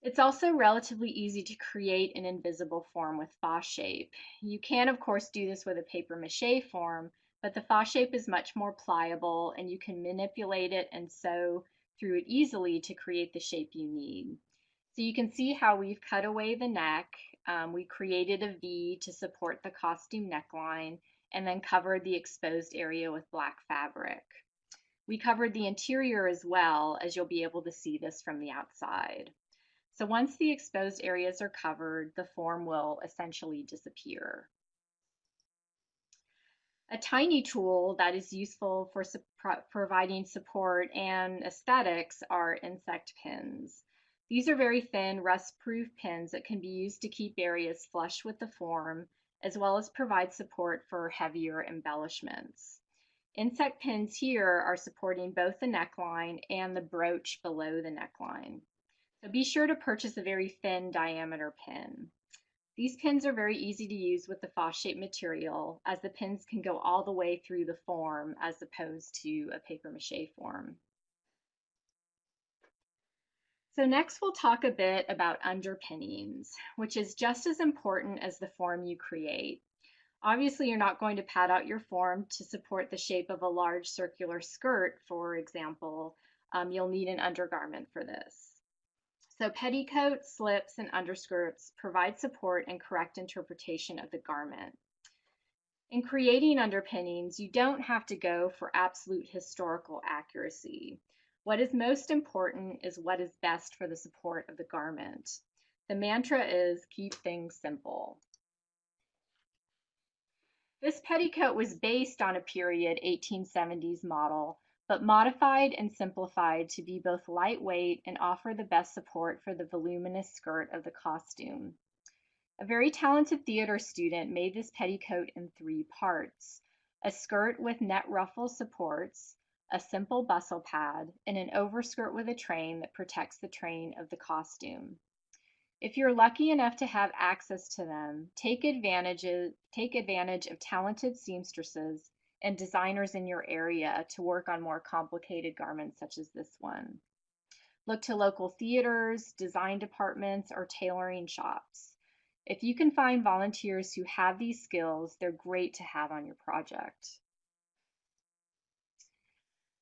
It's also relatively easy to create an invisible form with Fosshape. You can, of course, do this with a paper mache form, but the Fosshape is much more pliable and you can manipulate it and sew through it easily to create the shape you need. So you can see how we've cut away the neck. Um, we created a V to support the costume neckline and then covered the exposed area with black fabric. We covered the interior as well, as you'll be able to see this from the outside. So once the exposed areas are covered, the form will essentially disappear. A tiny tool that is useful for su providing support and aesthetics are insect pins. These are very thin, rust-proof pins that can be used to keep areas flush with the form as well as provide support for heavier embellishments. Insect pins here are supporting both the neckline and the brooch below the neckline. So be sure to purchase a very thin diameter pin. These pins are very easy to use with the Fa-shaped material as the pins can go all the way through the form as opposed to a paper mache form. So next we'll talk a bit about underpinnings, which is just as important as the form you create. Obviously, you're not going to pad out your form to support the shape of a large circular skirt, for example. Um, you'll need an undergarment for this. So petticoats, slips, and underskirts provide support and correct interpretation of the garment. In creating underpinnings, you don't have to go for absolute historical accuracy. What is most important is what is best for the support of the garment. The mantra is keep things simple. This petticoat was based on a period 1870s model, but modified and simplified to be both lightweight and offer the best support for the voluminous skirt of the costume. A very talented theater student made this petticoat in three parts. A skirt with net ruffle supports, a simple bustle pad, and an overskirt with a train that protects the train of the costume. If you're lucky enough to have access to them, take advantage, take advantage of talented seamstresses and designers in your area to work on more complicated garments such as this one. Look to local theaters, design departments, or tailoring shops. If you can find volunteers who have these skills, they're great to have on your project.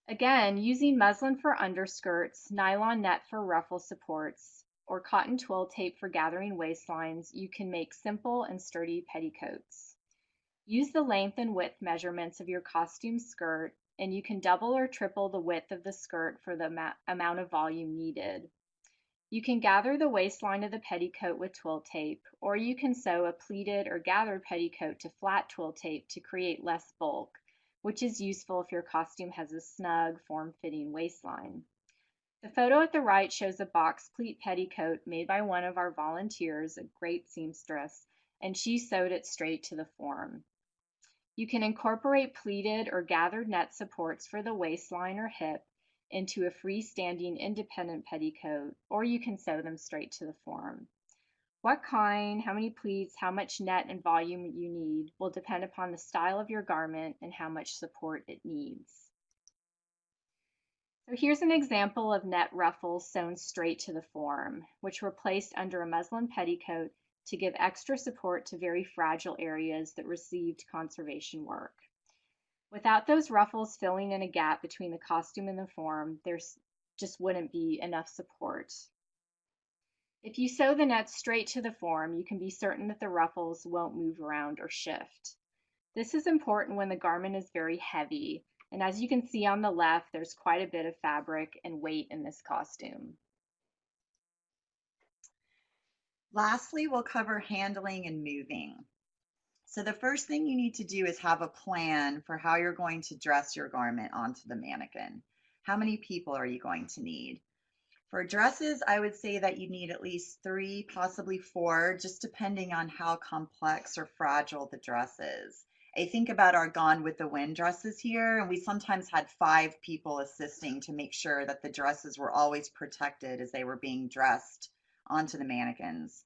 Again, using muslin for underskirts, nylon net for ruffle supports, or cotton twill tape for gathering waistlines, you can make simple and sturdy petticoats. Use the length and width measurements of your costume skirt, and you can double or triple the width of the skirt for the amount of volume needed. You can gather the waistline of the petticoat with twill tape, or you can sew a pleated or gathered petticoat to flat twill tape to create less bulk which is useful if your costume has a snug, form-fitting waistline. The photo at the right shows a box pleat petticoat made by one of our volunteers, a great seamstress, and she sewed it straight to the form. You can incorporate pleated or gathered net supports for the waistline or hip, into a freestanding independent petticoat, or you can sew them straight to the form. What kind, how many pleats, how much net and volume you need will depend upon the style of your garment and how much support it needs. So here's an example of net ruffles sewn straight to the form, which were placed under a muslin petticoat to give extra support to very fragile areas that received conservation work. Without those ruffles filling in a gap between the costume and the form, there's just wouldn't be enough support. If you sew the net straight to the form, you can be certain that the ruffles won't move around or shift. This is important when the garment is very heavy, and as you can see on the left, there's quite a bit of fabric and weight in this costume. Lastly, we'll cover handling and moving. So the first thing you need to do is have a plan for how you're going to dress your garment onto the mannequin. How many people are you going to need? For dresses, I would say that you need at least three, possibly four, just depending on how complex or fragile the dress is. I think about our Gone with the Wind dresses here, and we sometimes had five people assisting to make sure that the dresses were always protected as they were being dressed onto the mannequins.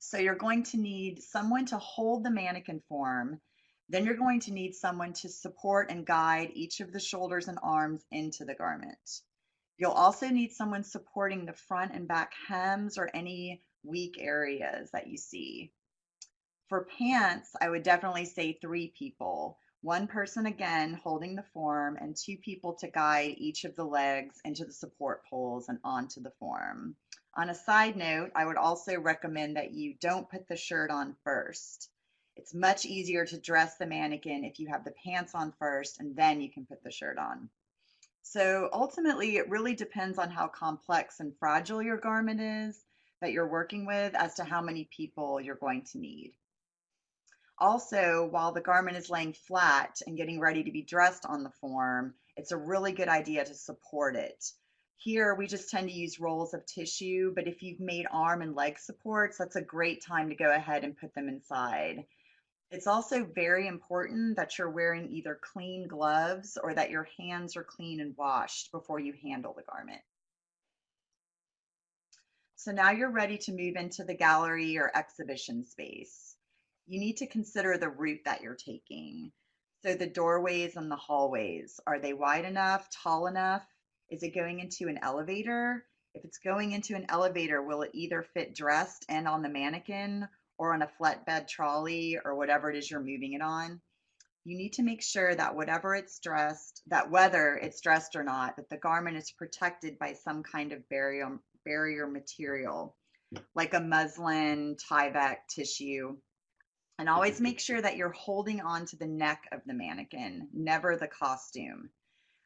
So you're going to need someone to hold the mannequin form. Then you're going to need someone to support and guide each of the shoulders and arms into the garment. You'll also need someone supporting the front and back hems or any weak areas that you see. For pants, I would definitely say three people. One person again holding the form and two people to guide each of the legs into the support poles and onto the form. On a side note, I would also recommend that you don't put the shirt on first. It's much easier to dress the mannequin if you have the pants on first and then you can put the shirt on. So ultimately, it really depends on how complex and fragile your garment is that you're working with as to how many people you're going to need. Also, while the garment is laying flat and getting ready to be dressed on the form, it's a really good idea to support it. Here, we just tend to use rolls of tissue, but if you've made arm and leg supports, that's a great time to go ahead and put them inside. It's also very important that you're wearing either clean gloves or that your hands are clean and washed before you handle the garment. So now you're ready to move into the gallery or exhibition space. You need to consider the route that you're taking. So the doorways and the hallways, are they wide enough, tall enough? Is it going into an elevator? If it's going into an elevator, will it either fit dressed and on the mannequin or on a flatbed trolley or whatever it is you're moving it on? You need to make sure that whatever it's dressed, that whether it's dressed or not, that the garment is protected by some kind of barrier, barrier material, like a muslin, Tyvek tissue. And always mm-hmm. make sure that you're holding on to the neck of the mannequin, never the costume.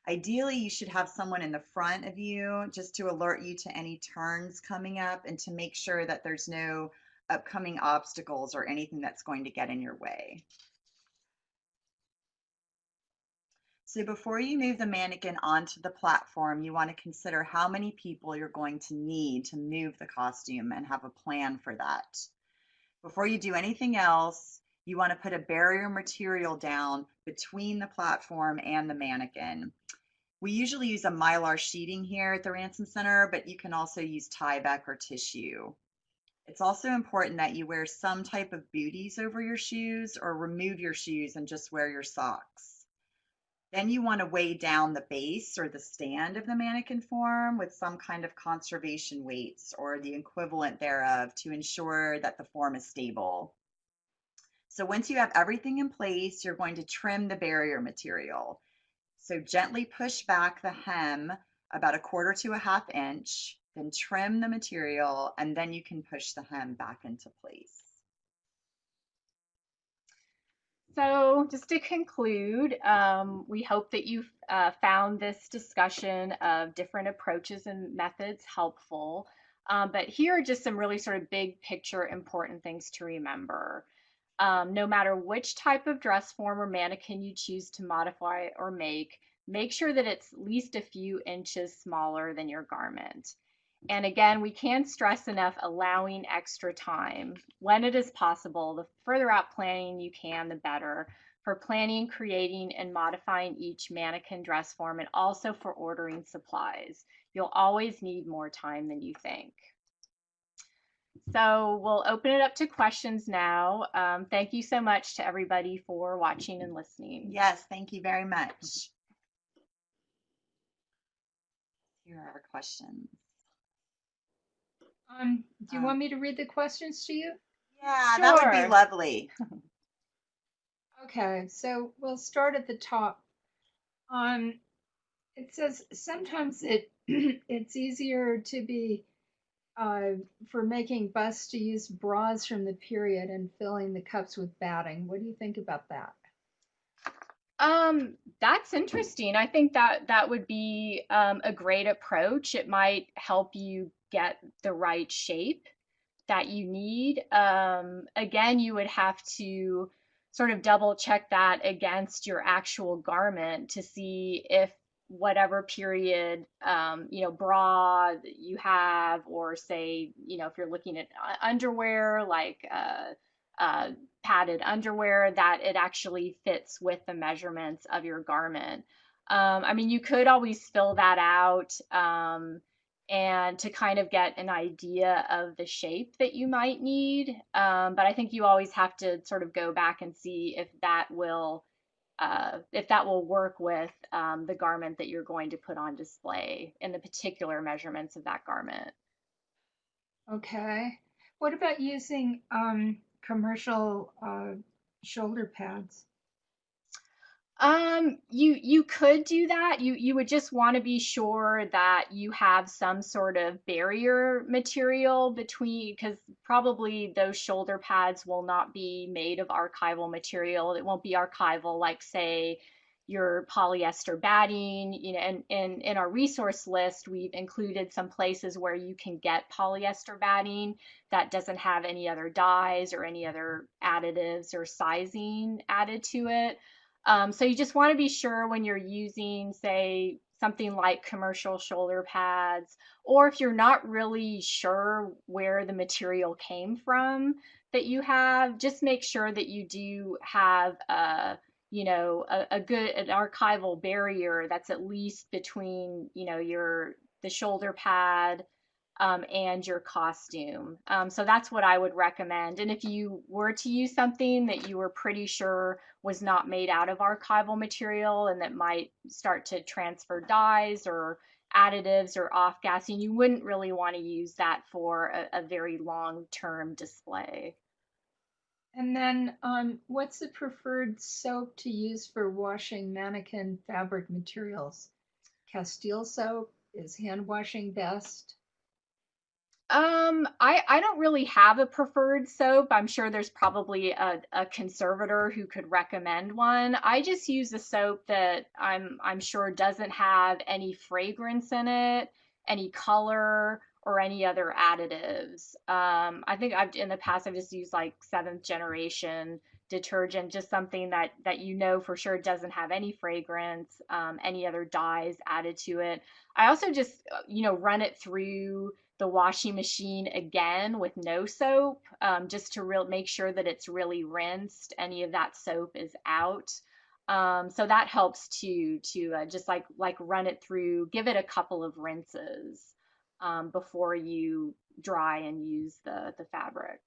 Ideally, you should have someone in the front of you just to alert you to any turns coming up and to make sure that there's no upcoming obstacles or anything that's going to get in your way. So before you move the mannequin onto the platform, you want to consider how many people you're going to need to move the costume and have a plan for that. Before you do anything else, you want to put a barrier material down between the platform and the mannequin. We usually use a mylar sheeting here at the Ransom Center, but you can also use Tyvek or tissue. It's also important that you wear some type of booties over your shoes or remove your shoes and just wear your socks. Then you want to weigh down the base or the stand of the mannequin form with some kind of conservation weights or the equivalent thereof to ensure that the form is stable. So once you have everything in place, you're going to trim the barrier material. So gently push back the hem about a quarter to a half inch, then trim the material, and then you can push the hem back into place. So just to conclude, um, we hope that you've uh, found this discussion of different approaches and methods helpful. Um, but here are just some really sort of big picture important things to remember. Um, no matter which type of dress form or mannequin you choose to modify or make, make sure that it's at least a few inches smaller than your garment. And again, we can't stress enough allowing extra time when it is possible. The further out planning you can, the better. for planning, creating, and modifying each mannequin dress form, and also for ordering supplies. You'll always need more time than you think. So we'll open it up to questions now. Um, thank you so much to everybody for watching and listening. Yes, thank you very much. Here are our questions. Um, do you Um, want me to read the questions to you? Yeah, that would be lovely. Okay, so we'll start at the top. Um, it says sometimes it it's easier to be uh, for making busts to use bras from the period and filling the cups with batting. What do you think about that? Um, that's interesting. I think that that would be um, a great approach. It might help you get the right shape that you need. Um, again, you would have to sort of double check that against your actual garment to see if whatever period um, you know bra you have or say you know if you're looking at uh, underwear like uh, uh, padded underwear that it actually fits with the measurements of your garment um, i mean you could always fill that out um, and to kind of get an idea of the shape that you might need um, but i think you always have to sort of go back and see if that will uh, if that will work with um, the garment that you're going to put on display and the particular measurements of that garment. Okay. What about using um, commercial uh, shoulder pads? Um, you you could do that. You you would just want to be sure that you have some sort of barrier material between because probably those shoulder pads will not be made of archival material. It won't be archival like say your polyester batting, you know, and, and in our resource list, we've included some places where you can get polyester batting that doesn't have any other dyes or any other additives or sizing added to it. Um, so you just want to be sure when you're using, say, something like commercial shoulder pads, or if you're not really sure where the material came from that you have, just make sure that you do have a, you know, a, a good an archival barrier that's at least between, you know, your the shoulder pad um, and your costume. Um, so that's what I would recommend. And if you were to use something that you were pretty sure was not made out of archival material and that might start to transfer dyes or additives or off gassing, you wouldn't really want to use that for a, a very long term display. And then, um, what's the preferred soap to use for washing mannequin fabric materials? Castile soap is hand washing best. Um, I, I don't really have a preferred soap. I'm sure there's probably a, a conservator who could recommend one. I just use a soap that I'm I'm sure doesn't have any fragrance in it, any color, or any other additives. Um, I think I've in the past I've just used like seventh generation detergent, just something that that you know for sure doesn't have any fragrance, um, any other dyes added to it. I also just uh, you know run it through the washing machine again with no soap, um, just to real make sure that it's really rinsed. Any of that soap is out. Um, so that helps to to uh, just like like run it through, give it a couple of rinses um, before you dry and use the the fabric.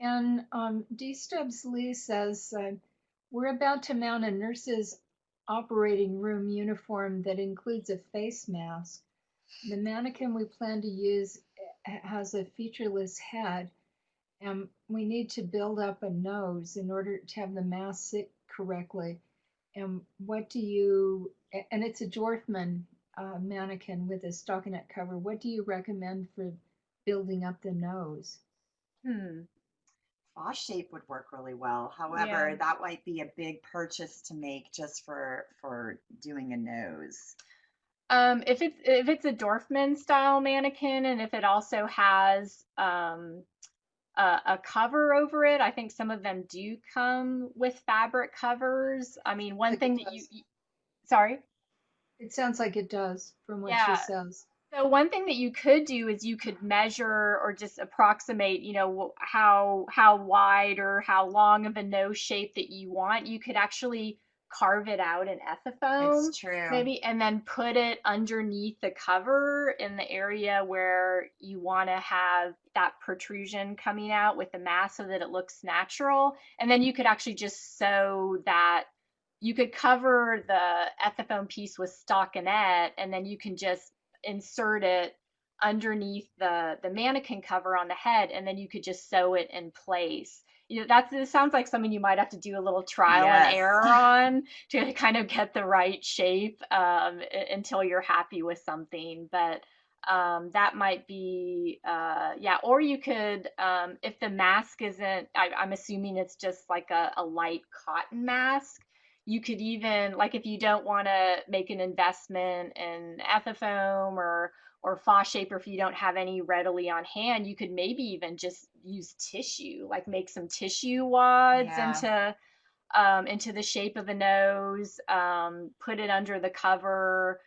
And um, D Stubbs Lee says, uh, We're about to mount a nurse's operating room uniform that includes a face mask. The mannequin we plan to use has a featureless head, and we need to build up a nose in order to have the mask sit correctly. And what do you, and it's a Dorfman uh, mannequin with a stockinette cover. What do you recommend for building up the nose? Hmm. Fosshape would work really well. However, Yeah. that might be a big purchase to make just for for doing a nose. Um, if it's if it's a Dorfman style mannequin and if it also has um, a, a cover over it, I think some of them do come with fabric covers. I mean, one Like thing that you, you sorry. It sounds like it does from what Yeah. she says. So one thing that you could do is you could measure or just approximate, you know, how how wide or how long of a nose shape that you want. You could actually carve it out in ethafoam, It's true. maybe, and then put it underneath the cover in the area where you want to have that protrusion coming out with the mask so that it looks natural. And then you could actually just sew that. You could cover the ethafoam piece with stockinette, and then you can just insert it underneath the the mannequin cover on the head and then you could just sew it in place you know that's it sounds like something you might have to do a little trial Yes. and error on to kind of get the right shape um, until you're happy with something but um, that might be uh, yeah or you could um, if the mask isn't I, i'm assuming it's just like a, a light cotton mask you could even like if you don't want to make an investment in ethafoam or or shape or if you don't have any readily on hand you could maybe even just use tissue like make some tissue wads Yeah. into um, into the shape of a nose um, put it under the cover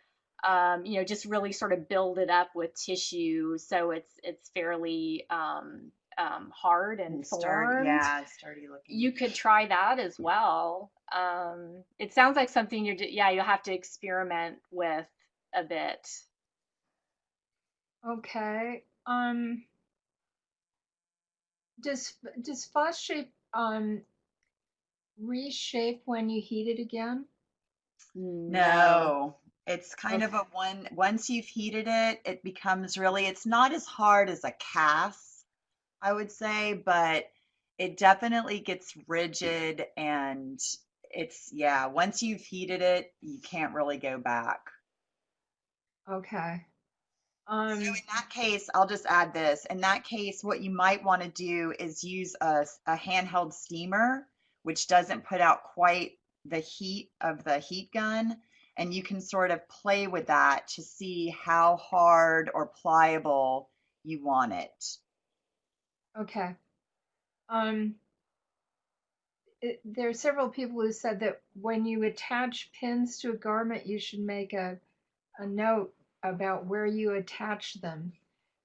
um, you know just really sort of build it up with tissue so it's it's fairly um, um, hard and, And formed sturdy. Yeah, sturdy looking. you could try that as well. Um, it sounds like something you're, yeah, you'll have to experiment with a bit. Okay. Um, does does Fosshape um reshape when you heat it again? No, it's kind of a one, once you've heated it, it becomes really, it's not as hard as a cast, I would say, but it definitely gets rigid and it's, yeah, once you've heated it, you can't really go back. Okay. So Um, in that case, I'll just add this. In that case, what you might want to do is use a, a handheld steamer, which doesn't put out quite the heat of the heat gun. And you can sort of play with that to see how hard or pliable you want it. okay. Um, it, there are several people who said that when you attach pins to a garment, you should make a a note about where you attach them,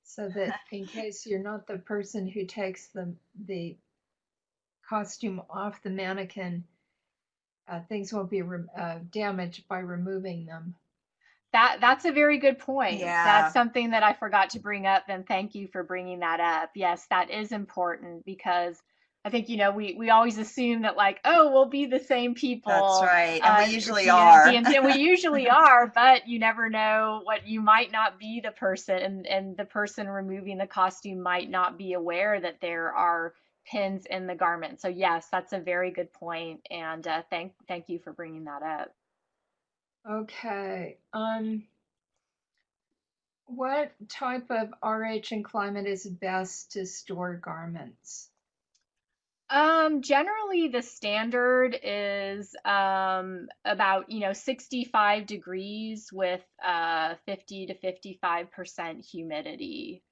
so that in case you're not the person who takes the the costume off the mannequin, uh, things won't be re- uh, damaged by removing them. That that's a very good point. Yeah. That's something that I forgot to bring up, and thank you for bringing that up. Yes, that is important because I think you know we we always assume that like oh we'll be the same people. That's right. And uh, we usually DMZ, are. and we usually are, but you never know what you might not be the person, and and the person removing the costume might not be aware that there are pins in the garment. So yes, that's a very good point, and uh, thank thank you for bringing that up. Okay. Um, what type of RH and climate is best to store garments? Um, generally the standard is um about, you know, 65 degrees with uh 50 to 55% humidity.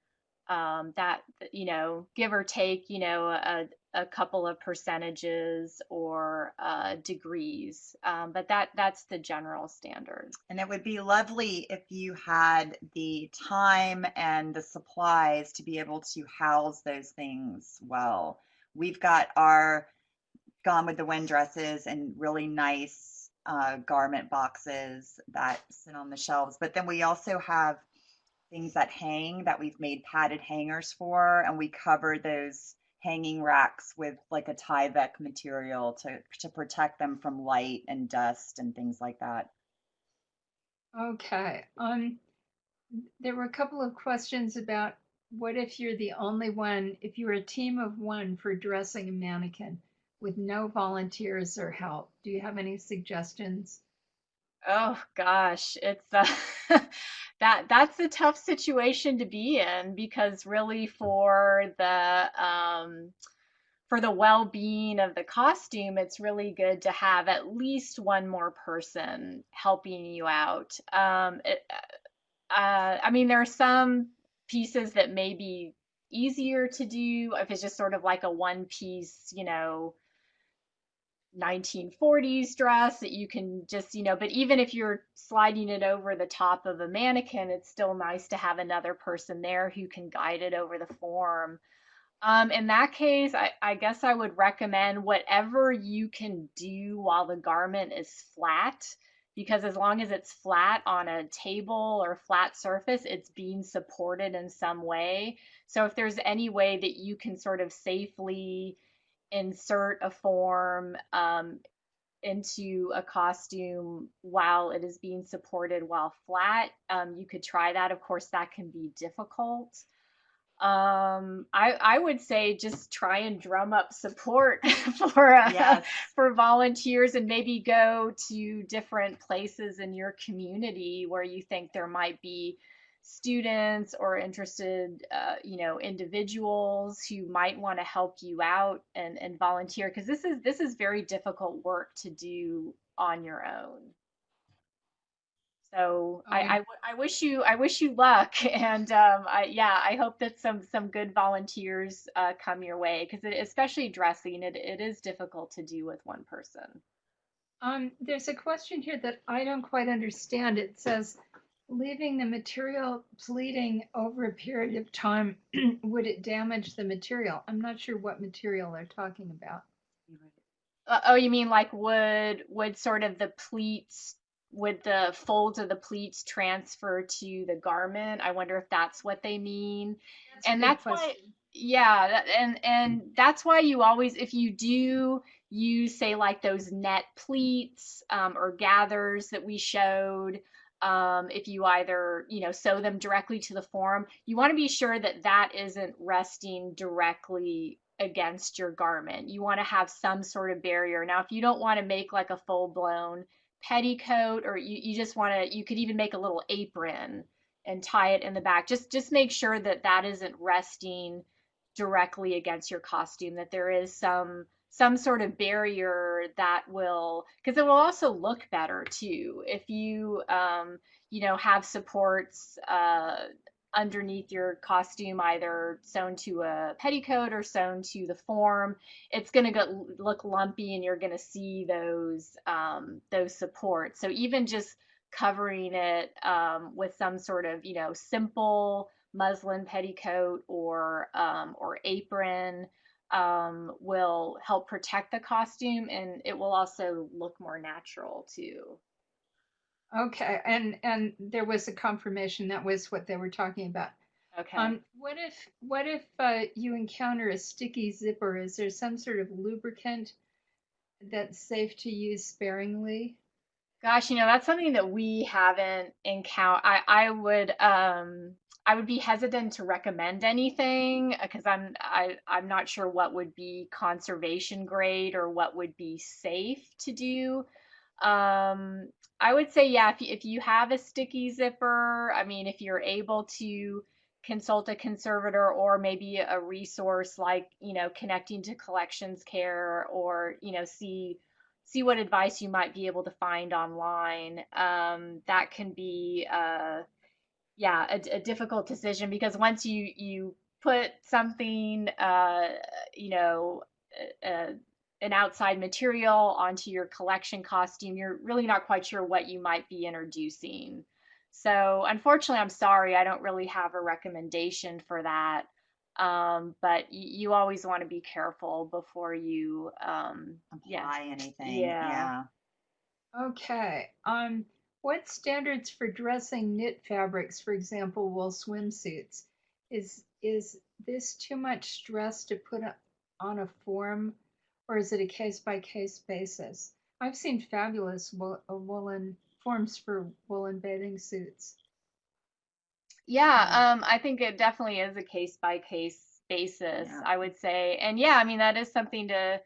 Um, that, you know, give or take, you know, a, a couple of percentages or uh, degrees. Um, but that that's the general standard. And it would be lovely if you had the time and the supplies to be able to house those things well. We've got our Gone with the Wind dresses and really nice uh, garment boxes that sit on the shelves. But then we also have things that hang that we've made padded hangers for, and we cover those hanging racks with like a Tyvek material to to protect them from light and dust and things like that. Okay. Um, there were a couple of questions about what if you're the only one, if you're a team of one for dressing a mannequin with no volunteers or help? Do you have any suggestions? Oh gosh, it's uh, that that's a tough situation to be in because really for the um, for the well-being of the costume, it's really good to have at least one more person helping you out. Um, it, uh, I mean, there are some pieces that may be easier to do if it's just sort of like a one piece, you know, 1940s dress that you can just, you know, but even if you're sliding it over the top of a mannequin, it's still nice to have another person there who can guide it over the form. Um, in that case, I, I guess I would recommend whatever you can do while the garment is flat, because as long as it's flat on a table or flat surface, it's being supported in some way. So if there's any way that you can sort of safely insert a form um, into a costume while it is being supported while flat, um, you could try that. Of course, that can be difficult. Um, I, I would say just try and drum up support for uh, Yes. for volunteers and maybe go to different places in your community where you think there might be students or interested uh, you know individuals who might want to help you out and, and volunteer because this is this is very difficult work to do on your own so I, Um, I, I wish you I wish you luck and um, I, yeah I hope that some some good volunteers uh, come your way because especially dressing it, it is difficult to do with one person. Um, there's a question here that I don't quite understand. It says, leaving the material pleating over a period of time, would it damage the material? I'm not sure what material they're talking about. Uh, oh, you mean like would would sort of the pleats would the folds of the pleats transfer to the garment? I wonder if that's what they mean. That's And that's why yeah, that, and and that's why you always if you do use say like those net pleats um, or gathers that we showed um, if you either you know sew them directly to the form you want to be sure that that isn't resting directly against your garment you want to have some sort of barrier now if you don't want to make like a full-blown petticoat or you, you just want to you could even make a little apron and tie it in the back. Just just make sure that that isn't resting directly against your costume that there is some some sort of barrier that will because it will also look better too. If you um you know have supports uh underneath your costume either sewn to a petticoat or sewn to the form it's going to look lumpy and you're going to see those um those supports so even just covering it um, with some sort of you know simple muslin petticoat or um, or apron um, will help protect the costume and it will also look more natural too. Okay, and and there was a confirmation that was what they were talking about. Okay. Um, what if what if uh, you encounter a sticky zipper? Is there some sort of lubricant that's safe to use sparingly? Gosh, you know, that's something that we haven't encountered. I, I would um I would be hesitant to recommend anything because I'm I I'm not sure what would be conservation grade or what would be safe to do. Um, I would say yeah, if you, if you have a sticky zipper, I mean, if you're able to consult a conservator or maybe a resource like, you know, connecting to collections care or, you know, see see what advice you might be able to find online. Um, that can be, uh, yeah, a, a difficult decision because once you you put something, uh, you know, uh, an outside material onto your collection costume, you're really not quite sure what you might be introducing. So unfortunately, I'm sorry, I don't really have a recommendation for that. Um, but you always want to be careful before you, um, yeah, Apply anything. Yeah. Yeah. Okay. Um, what standards for dressing knit fabrics, for example, wool swimsuits? Is is this too much stress to put o- on a form, or is it a case by case basis? I've seen fabulous wool, uh, woolen forms for woolen bathing suits. Yeah, Um, um, I think it definitely is a case by case basis, Yeah. I would say. And yeah, I mean, that is something to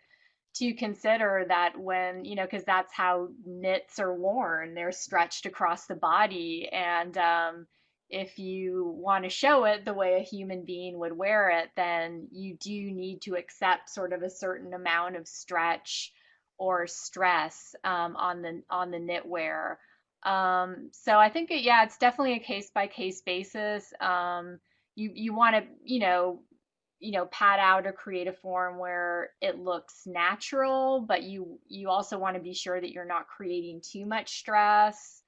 to consider that when, you know, because that's how knits are worn. They're stretched across the body. And um, if you want to show it the way a human being would wear it, then you do need to accept sort of a certain amount of stretch or stress um, on the on the knitwear. Um, so I think it, yeah, it's definitely a case by case basis. Um, you you want to, you know, you know pad out or create a form where it looks natural but you you also want to be sure that you're not creating too much stress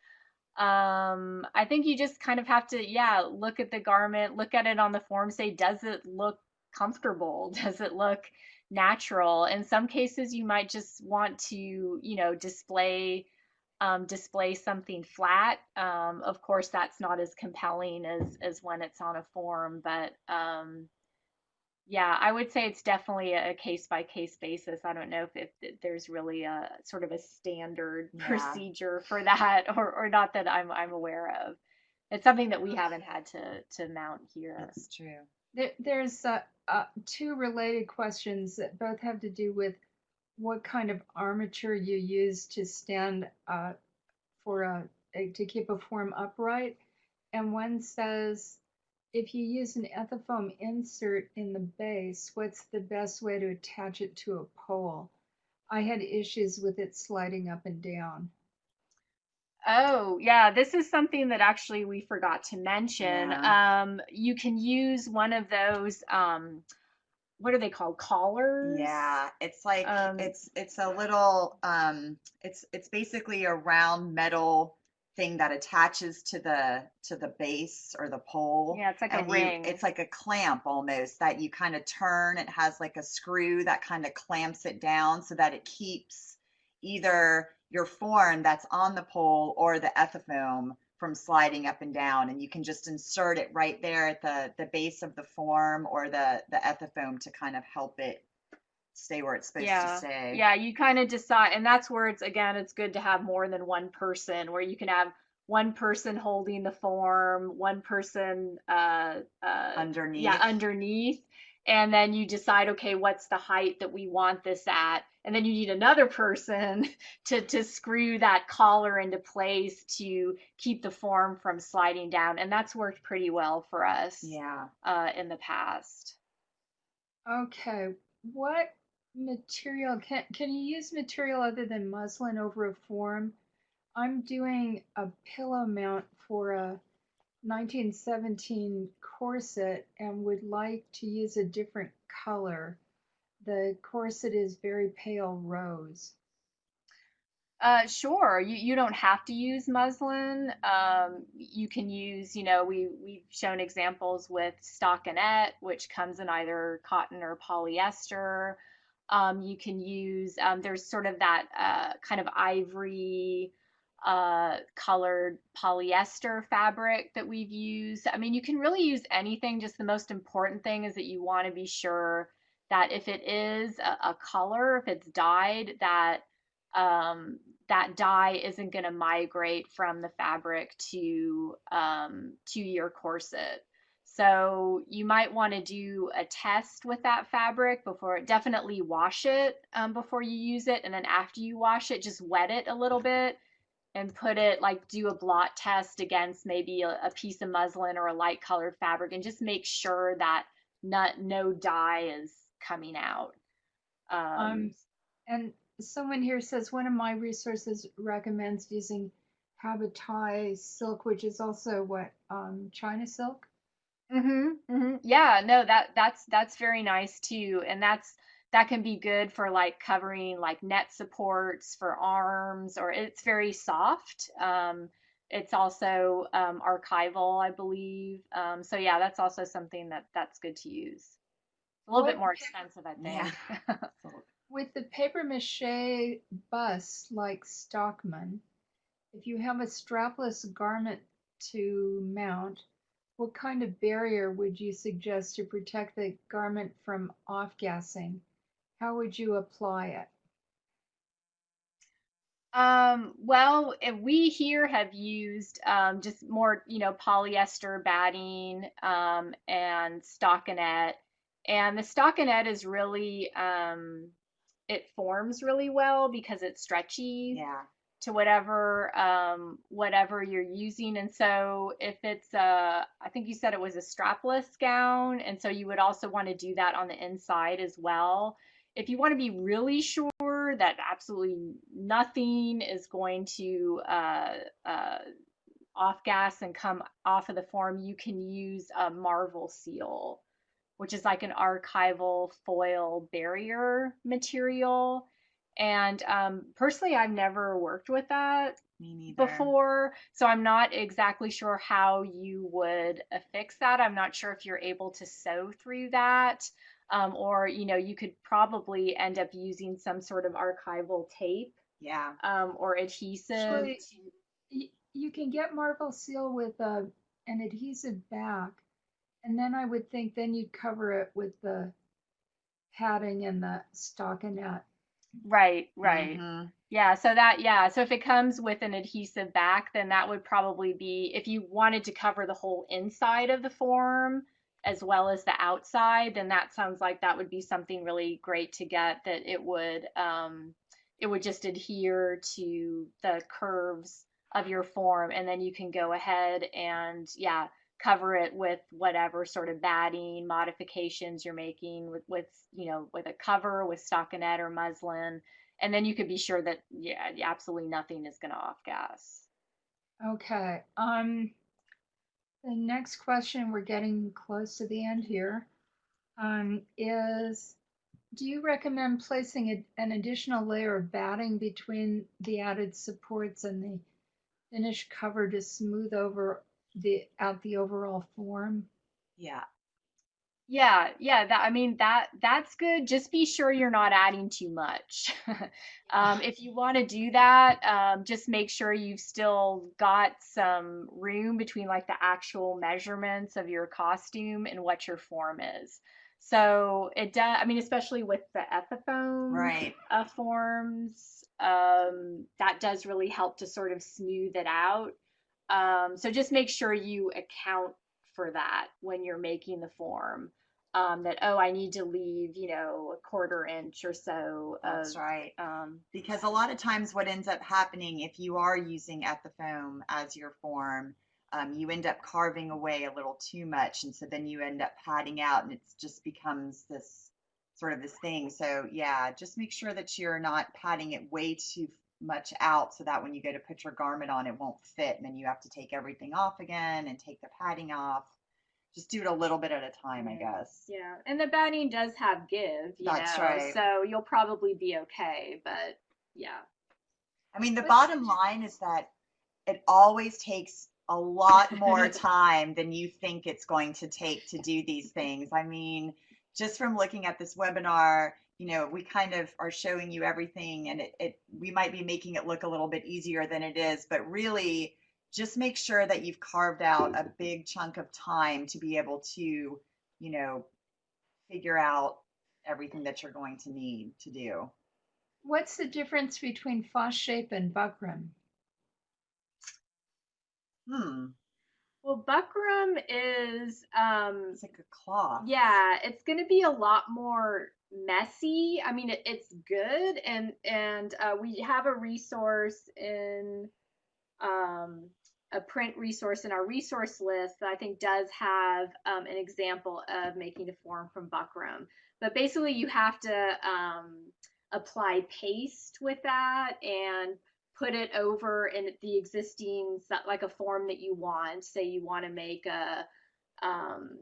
um i think you just kind of have to yeah look at the garment look at it on the form say does it look comfortable? Does it look natural? In some cases you might just want to you know display um, display something flat. Um, of course that's not as compelling as as when it's on a form but um, yeah, I would say it's definitely a case by case basis. I don't know if, if th- there's really a sort of a standard Yeah. procedure for that or, or not that I'm I'm aware of. It's something that we haven't had to to mount here. That's true. There, there's uh, uh, two related questions that both have to do with what kind of armature you use to stand uh, for a, a to keep a form upright, and one says if you use an ethafoam insert in the base, what's the best way to attach it to a pole? I had issues with it sliding up and down. Oh, yeah, this is something that actually we forgot to mention. Yeah. Um, you can use one of those um, what are they called? Collars? Yeah, it's like Um, it's it's a little um it's it's basically a round metal thing that attaches to the to the base or the pole. Yeah, it's like a you- ring. it's like a clamp almost that you kind of turn. It has like a screw that kind of clamps it down so that it keeps either your form that's on the pole or the ethafoam from sliding up and down. And you can just insert it right there at the the base of the form or the the ethafoam to kind of help it stay where it's supposed to Yeah, stay. Yeah, you kind of decide, and that's where it's again, it's good to have more than one person, where you can have one person holding the form, one person, uh, uh, Underneath. yeah, underneath, and then you decide, okay, what's the height that we want this at, and then you need another person to to screw that collar into place to keep the form from sliding down, and that's worked pretty well for us, Yeah. uh, in the past. Okay, what material can can you use material other than muslin over a form? I'm doing a pillow mount for a 1917 corset and would like to use a different color. The corset is very pale rose. Uh, sure. You you don't have to use muslin. Um, you can use, you know, we we've shown examples with stockinette, which comes in either cotton or polyester. Um, you can use, um, there's sort of that uh, kind of ivory uh, colored polyester fabric that we've used. I mean, you can really use anything. Just the most important thing is that you want to be sure that if it is a, a color, if it's dyed, that um, that dye isn't going to migrate from the fabric to um, to your corset. So you might want to do a test with that fabric before definitely wash it um, before you use it, and then after you wash it, just wet it a little bit and put it like do a blot test against maybe a, a piece of muslin or a light colored fabric, and just make sure that not no dye is coming out. Um, Um, and someone here says one of my resources recommends using Habotai silk, which is also what um, China silk. Hmm hmm Yeah, no, that that's that's very nice too, and that's that can be good for like covering like net supports for arms, or it's very soft. Um, it's also um, archival, I believe. Um, so yeah, that's also something that that's good to use. A little bit more expensive, I Yeah. think. With the paper mache bust like Stockman, if you have a strapless garment to mount, what kind of barrier would you suggest to protect the garment from off-gassing? How would you apply it? Um, well, we here have used um, just more, you know, polyester batting um, and stockinette. And the stockinette is really, um, it forms really well because it's stretchy Yeah. To whatever um, whatever you're using. And so if it's a, I think you said it was a strapless gown, and so you would also want to do that on the inside as well. If you want to be really sure that absolutely nothing is going to uh, uh, off gas and come off of the form, you can use a Marvelseal which is like an archival foil barrier material. And um, personally, I've never worked with that before, so I'm not exactly sure how you would affix that. I'm not sure if you're able to sew through that, um, or you know, you could probably end up using some sort of archival tape Yeah. um, or adhesive. Actually, you can get Marvelseal with a, an adhesive back, and then I would think then you'd cover it with the padding and the stockinette. Right, right. Mhm. Yeah, so that, yeah, so if it comes with an adhesive back, then that would probably be, if you wanted to cover the whole inside of the form as well as the outside, then that sounds like that would be something really great to get that it would, um, it would just adhere to the curves of your form, and then you can go ahead and, yeah, cover it with whatever sort of batting modifications you're making with, with, you know, with a cover, with stockinette or muslin. And then you could be sure that yeah absolutely nothing is going to off gas. Okay, um, the next question, we're getting close to the end here, um, is do you recommend placing a, an additional layer of batting between the added supports and the finished cover to smooth over the out the overall form? Yeah. yeah yeah that i mean that that's good just be sure you're not adding too much um, if you want to do that um, just make sure you've still got some room between like the actual measurements of your costume and what your form is so it does i mean especially with the ethafoam Right. uh, forms. Um, that does really help to sort of smooth it out. Um, so just make sure you account for that when you're making the form. Um, that oh, I need to leave, you know, a quarter inch or so of. That's right. Um, Because a lot of times what ends up happening if you are using Ethafoam as your form, um, you end up carving away a little too much. And so then you end up padding out and it just becomes this sort of this thing. So yeah, just make sure that you're not padding it way too much out so that when you go to put your garment on, it won't fit. And then you have to take everything off again and take the padding off. Just do it a little bit at a time, I guess. yeah, and the batting does have give, you That's know, right. so you'll probably be okay. But yeah, I mean, the But- bottom line is that it always takes a lot more time than you think it's going to take to do these things. I mean, just from looking at this webinar, you know, we kind of are showing you everything and it, it we might be making it look a little bit easier than it is, but really just make sure that you've carved out a big chunk of time to be able to, you know, figure out everything that you're going to need to do. What's the difference between Fosshape and buckram? Hmm. well, buckram is um, It's like a cloth. Yeah, it's going to be a lot more messy. I mean, it, it's good, and and uh, we have a resource in um, a print resource in our resource list that I think does have um, an example of making a form from buckram. But basically, you have to um, apply paste with that and put it over in the existing like a form that you want. Say you want to make a um,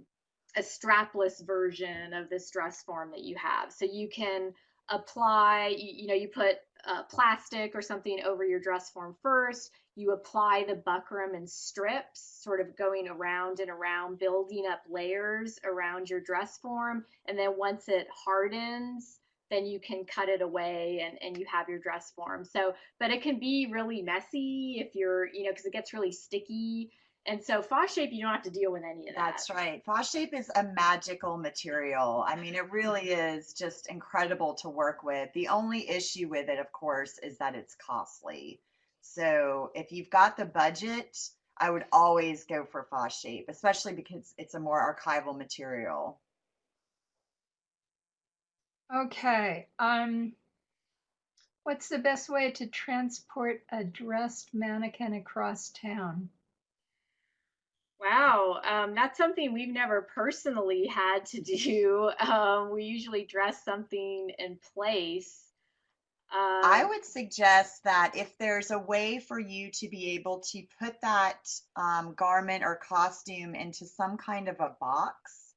a strapless version of this dress form that you have. So you can apply, you, you know, you put uh, plastic or something over your dress form first. You apply the buckram in strips, sort of going around and around, building up layers around your dress form. And then once it hardens, then you can cut it away and, and you have your dress form. So, but it can be really messy if you're, you know, because it gets really sticky. And so Fosshape, you don't have to deal with any of that. That's right. Fosshape is a magical material. I mean, it really is just incredible to work with. The only issue with it, of course, is that it's costly. So if you've got the budget, I would always go for Fosshape, especially because it's a more archival material. Okay, um, what's the best way to transport a dressed mannequin across town? Wow, um, that's something we've never personally had to do. Um, we usually dress something in place. Um, I would suggest that if there's a way for you to be able to put that um, garment or costume into some kind of a box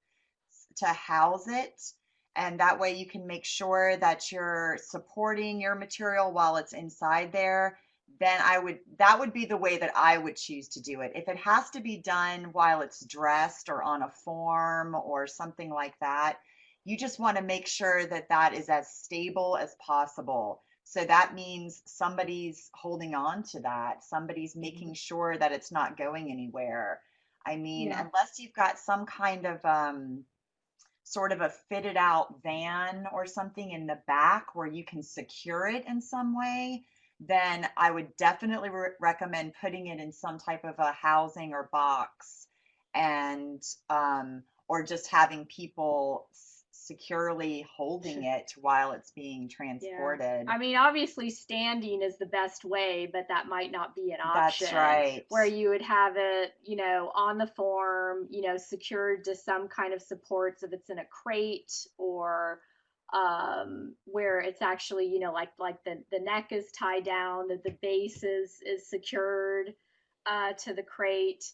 to house it. And that way you can make sure that you're supporting your material while it's inside there. Then I would, that would be the way that I would choose to do it. If it has to be done while it's dressed or on a form or something like that, you just want to make sure that that is as stable as possible. So that means somebody's holding on to that, somebody's making sure that it's not going anywhere. I mean, Yeah. unless you've got some kind of um, sort of a fitted out van or something in the back where you can secure it in some way, then I would definitely re- recommend putting it in some type of a housing or box and um, or just having people securely holding it while it's being transported. I mean, obviously, standing is the best way, but that might not be an option. That's right. Where you would have it, you know, on the form, you know, secured to some kind of supports if it's in a crate or um where it's actually you know like like the the neck is tied down that the base is is secured uh to the crate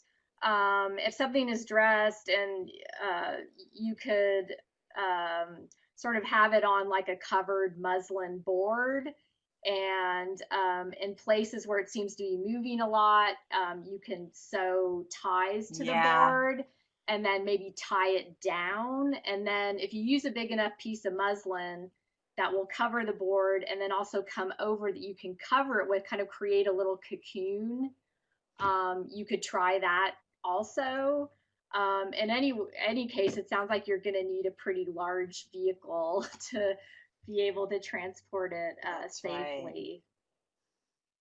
um if something is dressed and uh you could um sort of have it on like a covered muslin board and um, in places where it seems to be moving a lot, um, you can sew ties to Yeah. the board and then maybe tie it down. And then if you use a big enough piece of muslin, that will cover the board and then also come over that you can cover it with, kind of create a little cocoon. Um, you could try that also. Um, in any any case, it sounds like you're going to need a pretty large vehicle to be able to transport it uh, That's right. safely.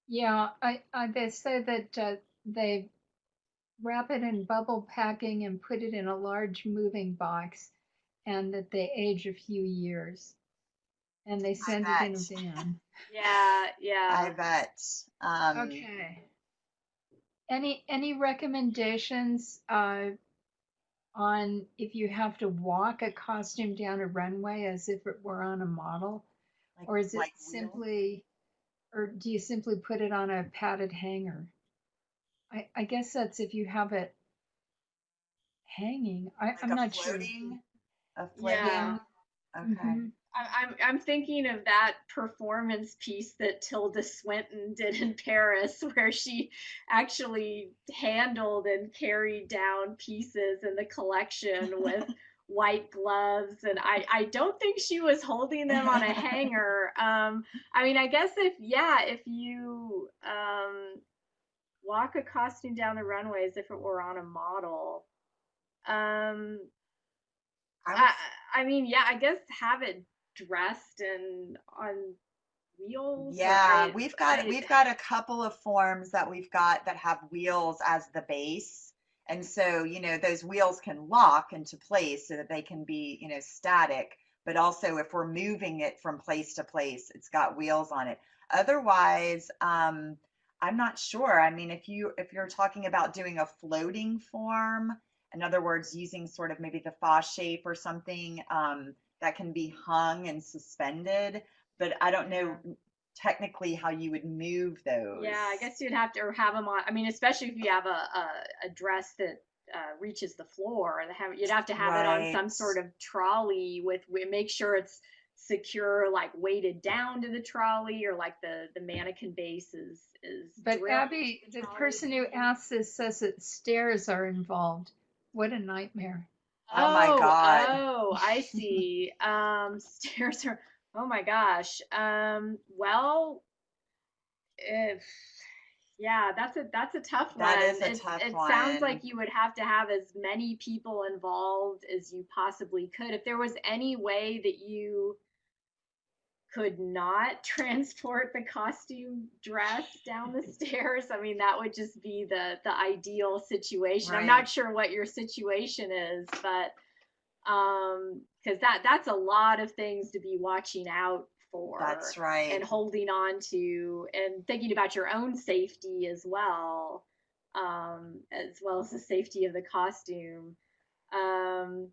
Yeah, I, I they say that uh, they wrap it in bubble packing and put it in a large moving box, and that they age a few years, and they send it in a bet. van. Yeah, I bet. Um, Okay. Any any recommendations uh, on if you have to walk a costume down a runway as if it were on a model, like- or is it like wheels? simply, or do you simply put it on a padded hanger? I I guess that's if you have it hanging. I, like I'm a not sure. a floating. Yeah. Okay. Mhm. I- I'm I'm thinking of that performance piece that Tilda Swinton did in Paris, where she actually handled and carried down pieces in the collection with white gloves, and I I don't think she was holding them on a hanger. Um, I mean, I guess if yeah, if you um walk a costume down the runway as if it were on a model, um, I I, I mean, yeah, I guess have it dressed and on wheels. Yeah, I- we've got I- we've got a couple of forms that we've got that have wheels as the base. And so, you know, those wheels can lock into place so that they can be, you know, static, but also if we're moving it from place to place, it's got wheels on it. Otherwise, um, I'm not sure. I mean, if you if you're talking about doing a floating form, in other words, using sort of maybe the Fosshape or something, um, that can be hung and suspended, but I don't know technically how you would move those. Yeah, I guess you'd have to have them on. I mean, especially if you have a a, a dress that uh, reaches the floor, have, you'd have to have it on some sort of trolley with. Make sure it's secure, like weighted down to the trolley, or like the the mannequin base is is. But Abby, into the person who asked this says that stairs are involved. What a nightmare. Oh my God. Oh, I see. um, stairs are. Oh my gosh. Um, well, if yeah, that's a that's a tough That one. is a it, tough it sounds like you would have to have as many people involved as you possibly could. If there was any way that you could not transport the costume dress down the stairs, I mean that would just be the the ideal situation. I'm not sure what your situation is, but um because that that's a lot of things to be watching out for That's right. and holding on to and thinking about your own safety as well um as well as the safety of the costume um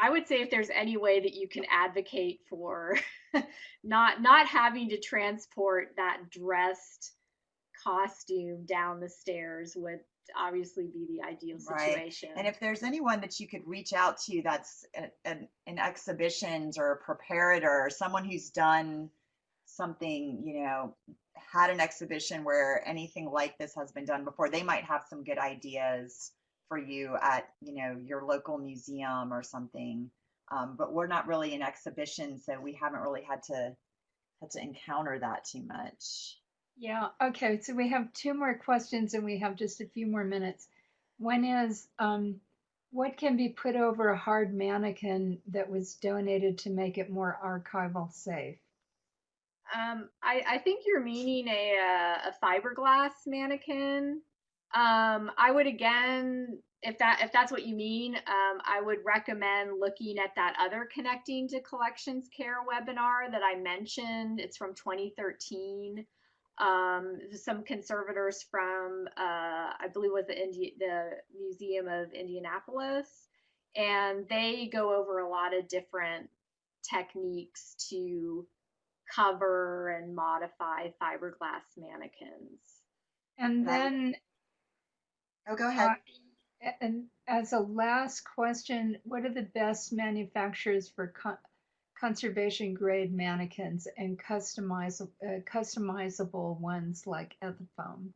i would say if there's any way that you can advocate for not not having to transport that dressed costume down the stairs would obviously be the ideal situation. Right. And if there's anyone that you could reach out to that's an- in exhibitions or a preparator, or someone who's done something, you know, had an exhibition where anything like this has been done before, they might have some good ideas for you at, you know, your local museum or something. Um, but we're not really in exhibitions, so we haven't really had to had to encounter that too much. Yeah, okay, so we have two more questions and we have just a few more minutes. One is, um, what can be put over a hard mannequin that was donated to make it more archival safe? Um, I, I think you're meaning a uh, a fiberglass mannequin. Um, I would again, if that if that's what you mean, um, I would recommend looking at that other connecting to collections care webinar that I mentioned. It's from 2013. Um, some conservators from uh, I believe was the Indi- the Museum of Indianapolis, and they go over a lot of different techniques to cover and modify fiberglass mannequins. And then, Oh, go ahead. uh, and as a last question, what are the best manufacturers for co- conservation grade mannequins and customizable, uh, customizable ones like Ethafoam?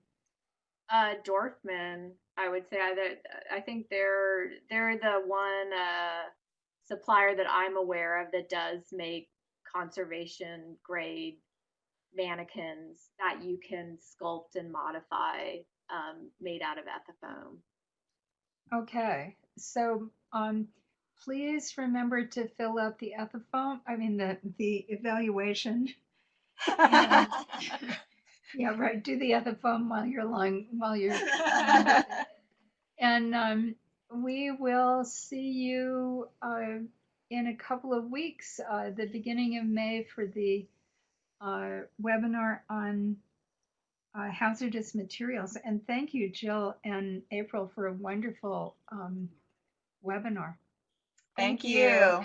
Uh, Dorfman, I would say either, I think they're they're the one uh, supplier that I'm aware of that does make conservation grade mannequins that you can sculpt and modify um, made out of ethafoam. Okay, so um, please remember to fill out the ethafoam, I mean, the, the evaluation. And- Yeah, right, do the ethafoam while you're lying, while you're. And um, we will see you uh, in a couple of weeks, uh, the beginning of May for the uh, webinar on uh, hazardous materials. And thank you, Jill and April, for a wonderful um, webinar. Thank you.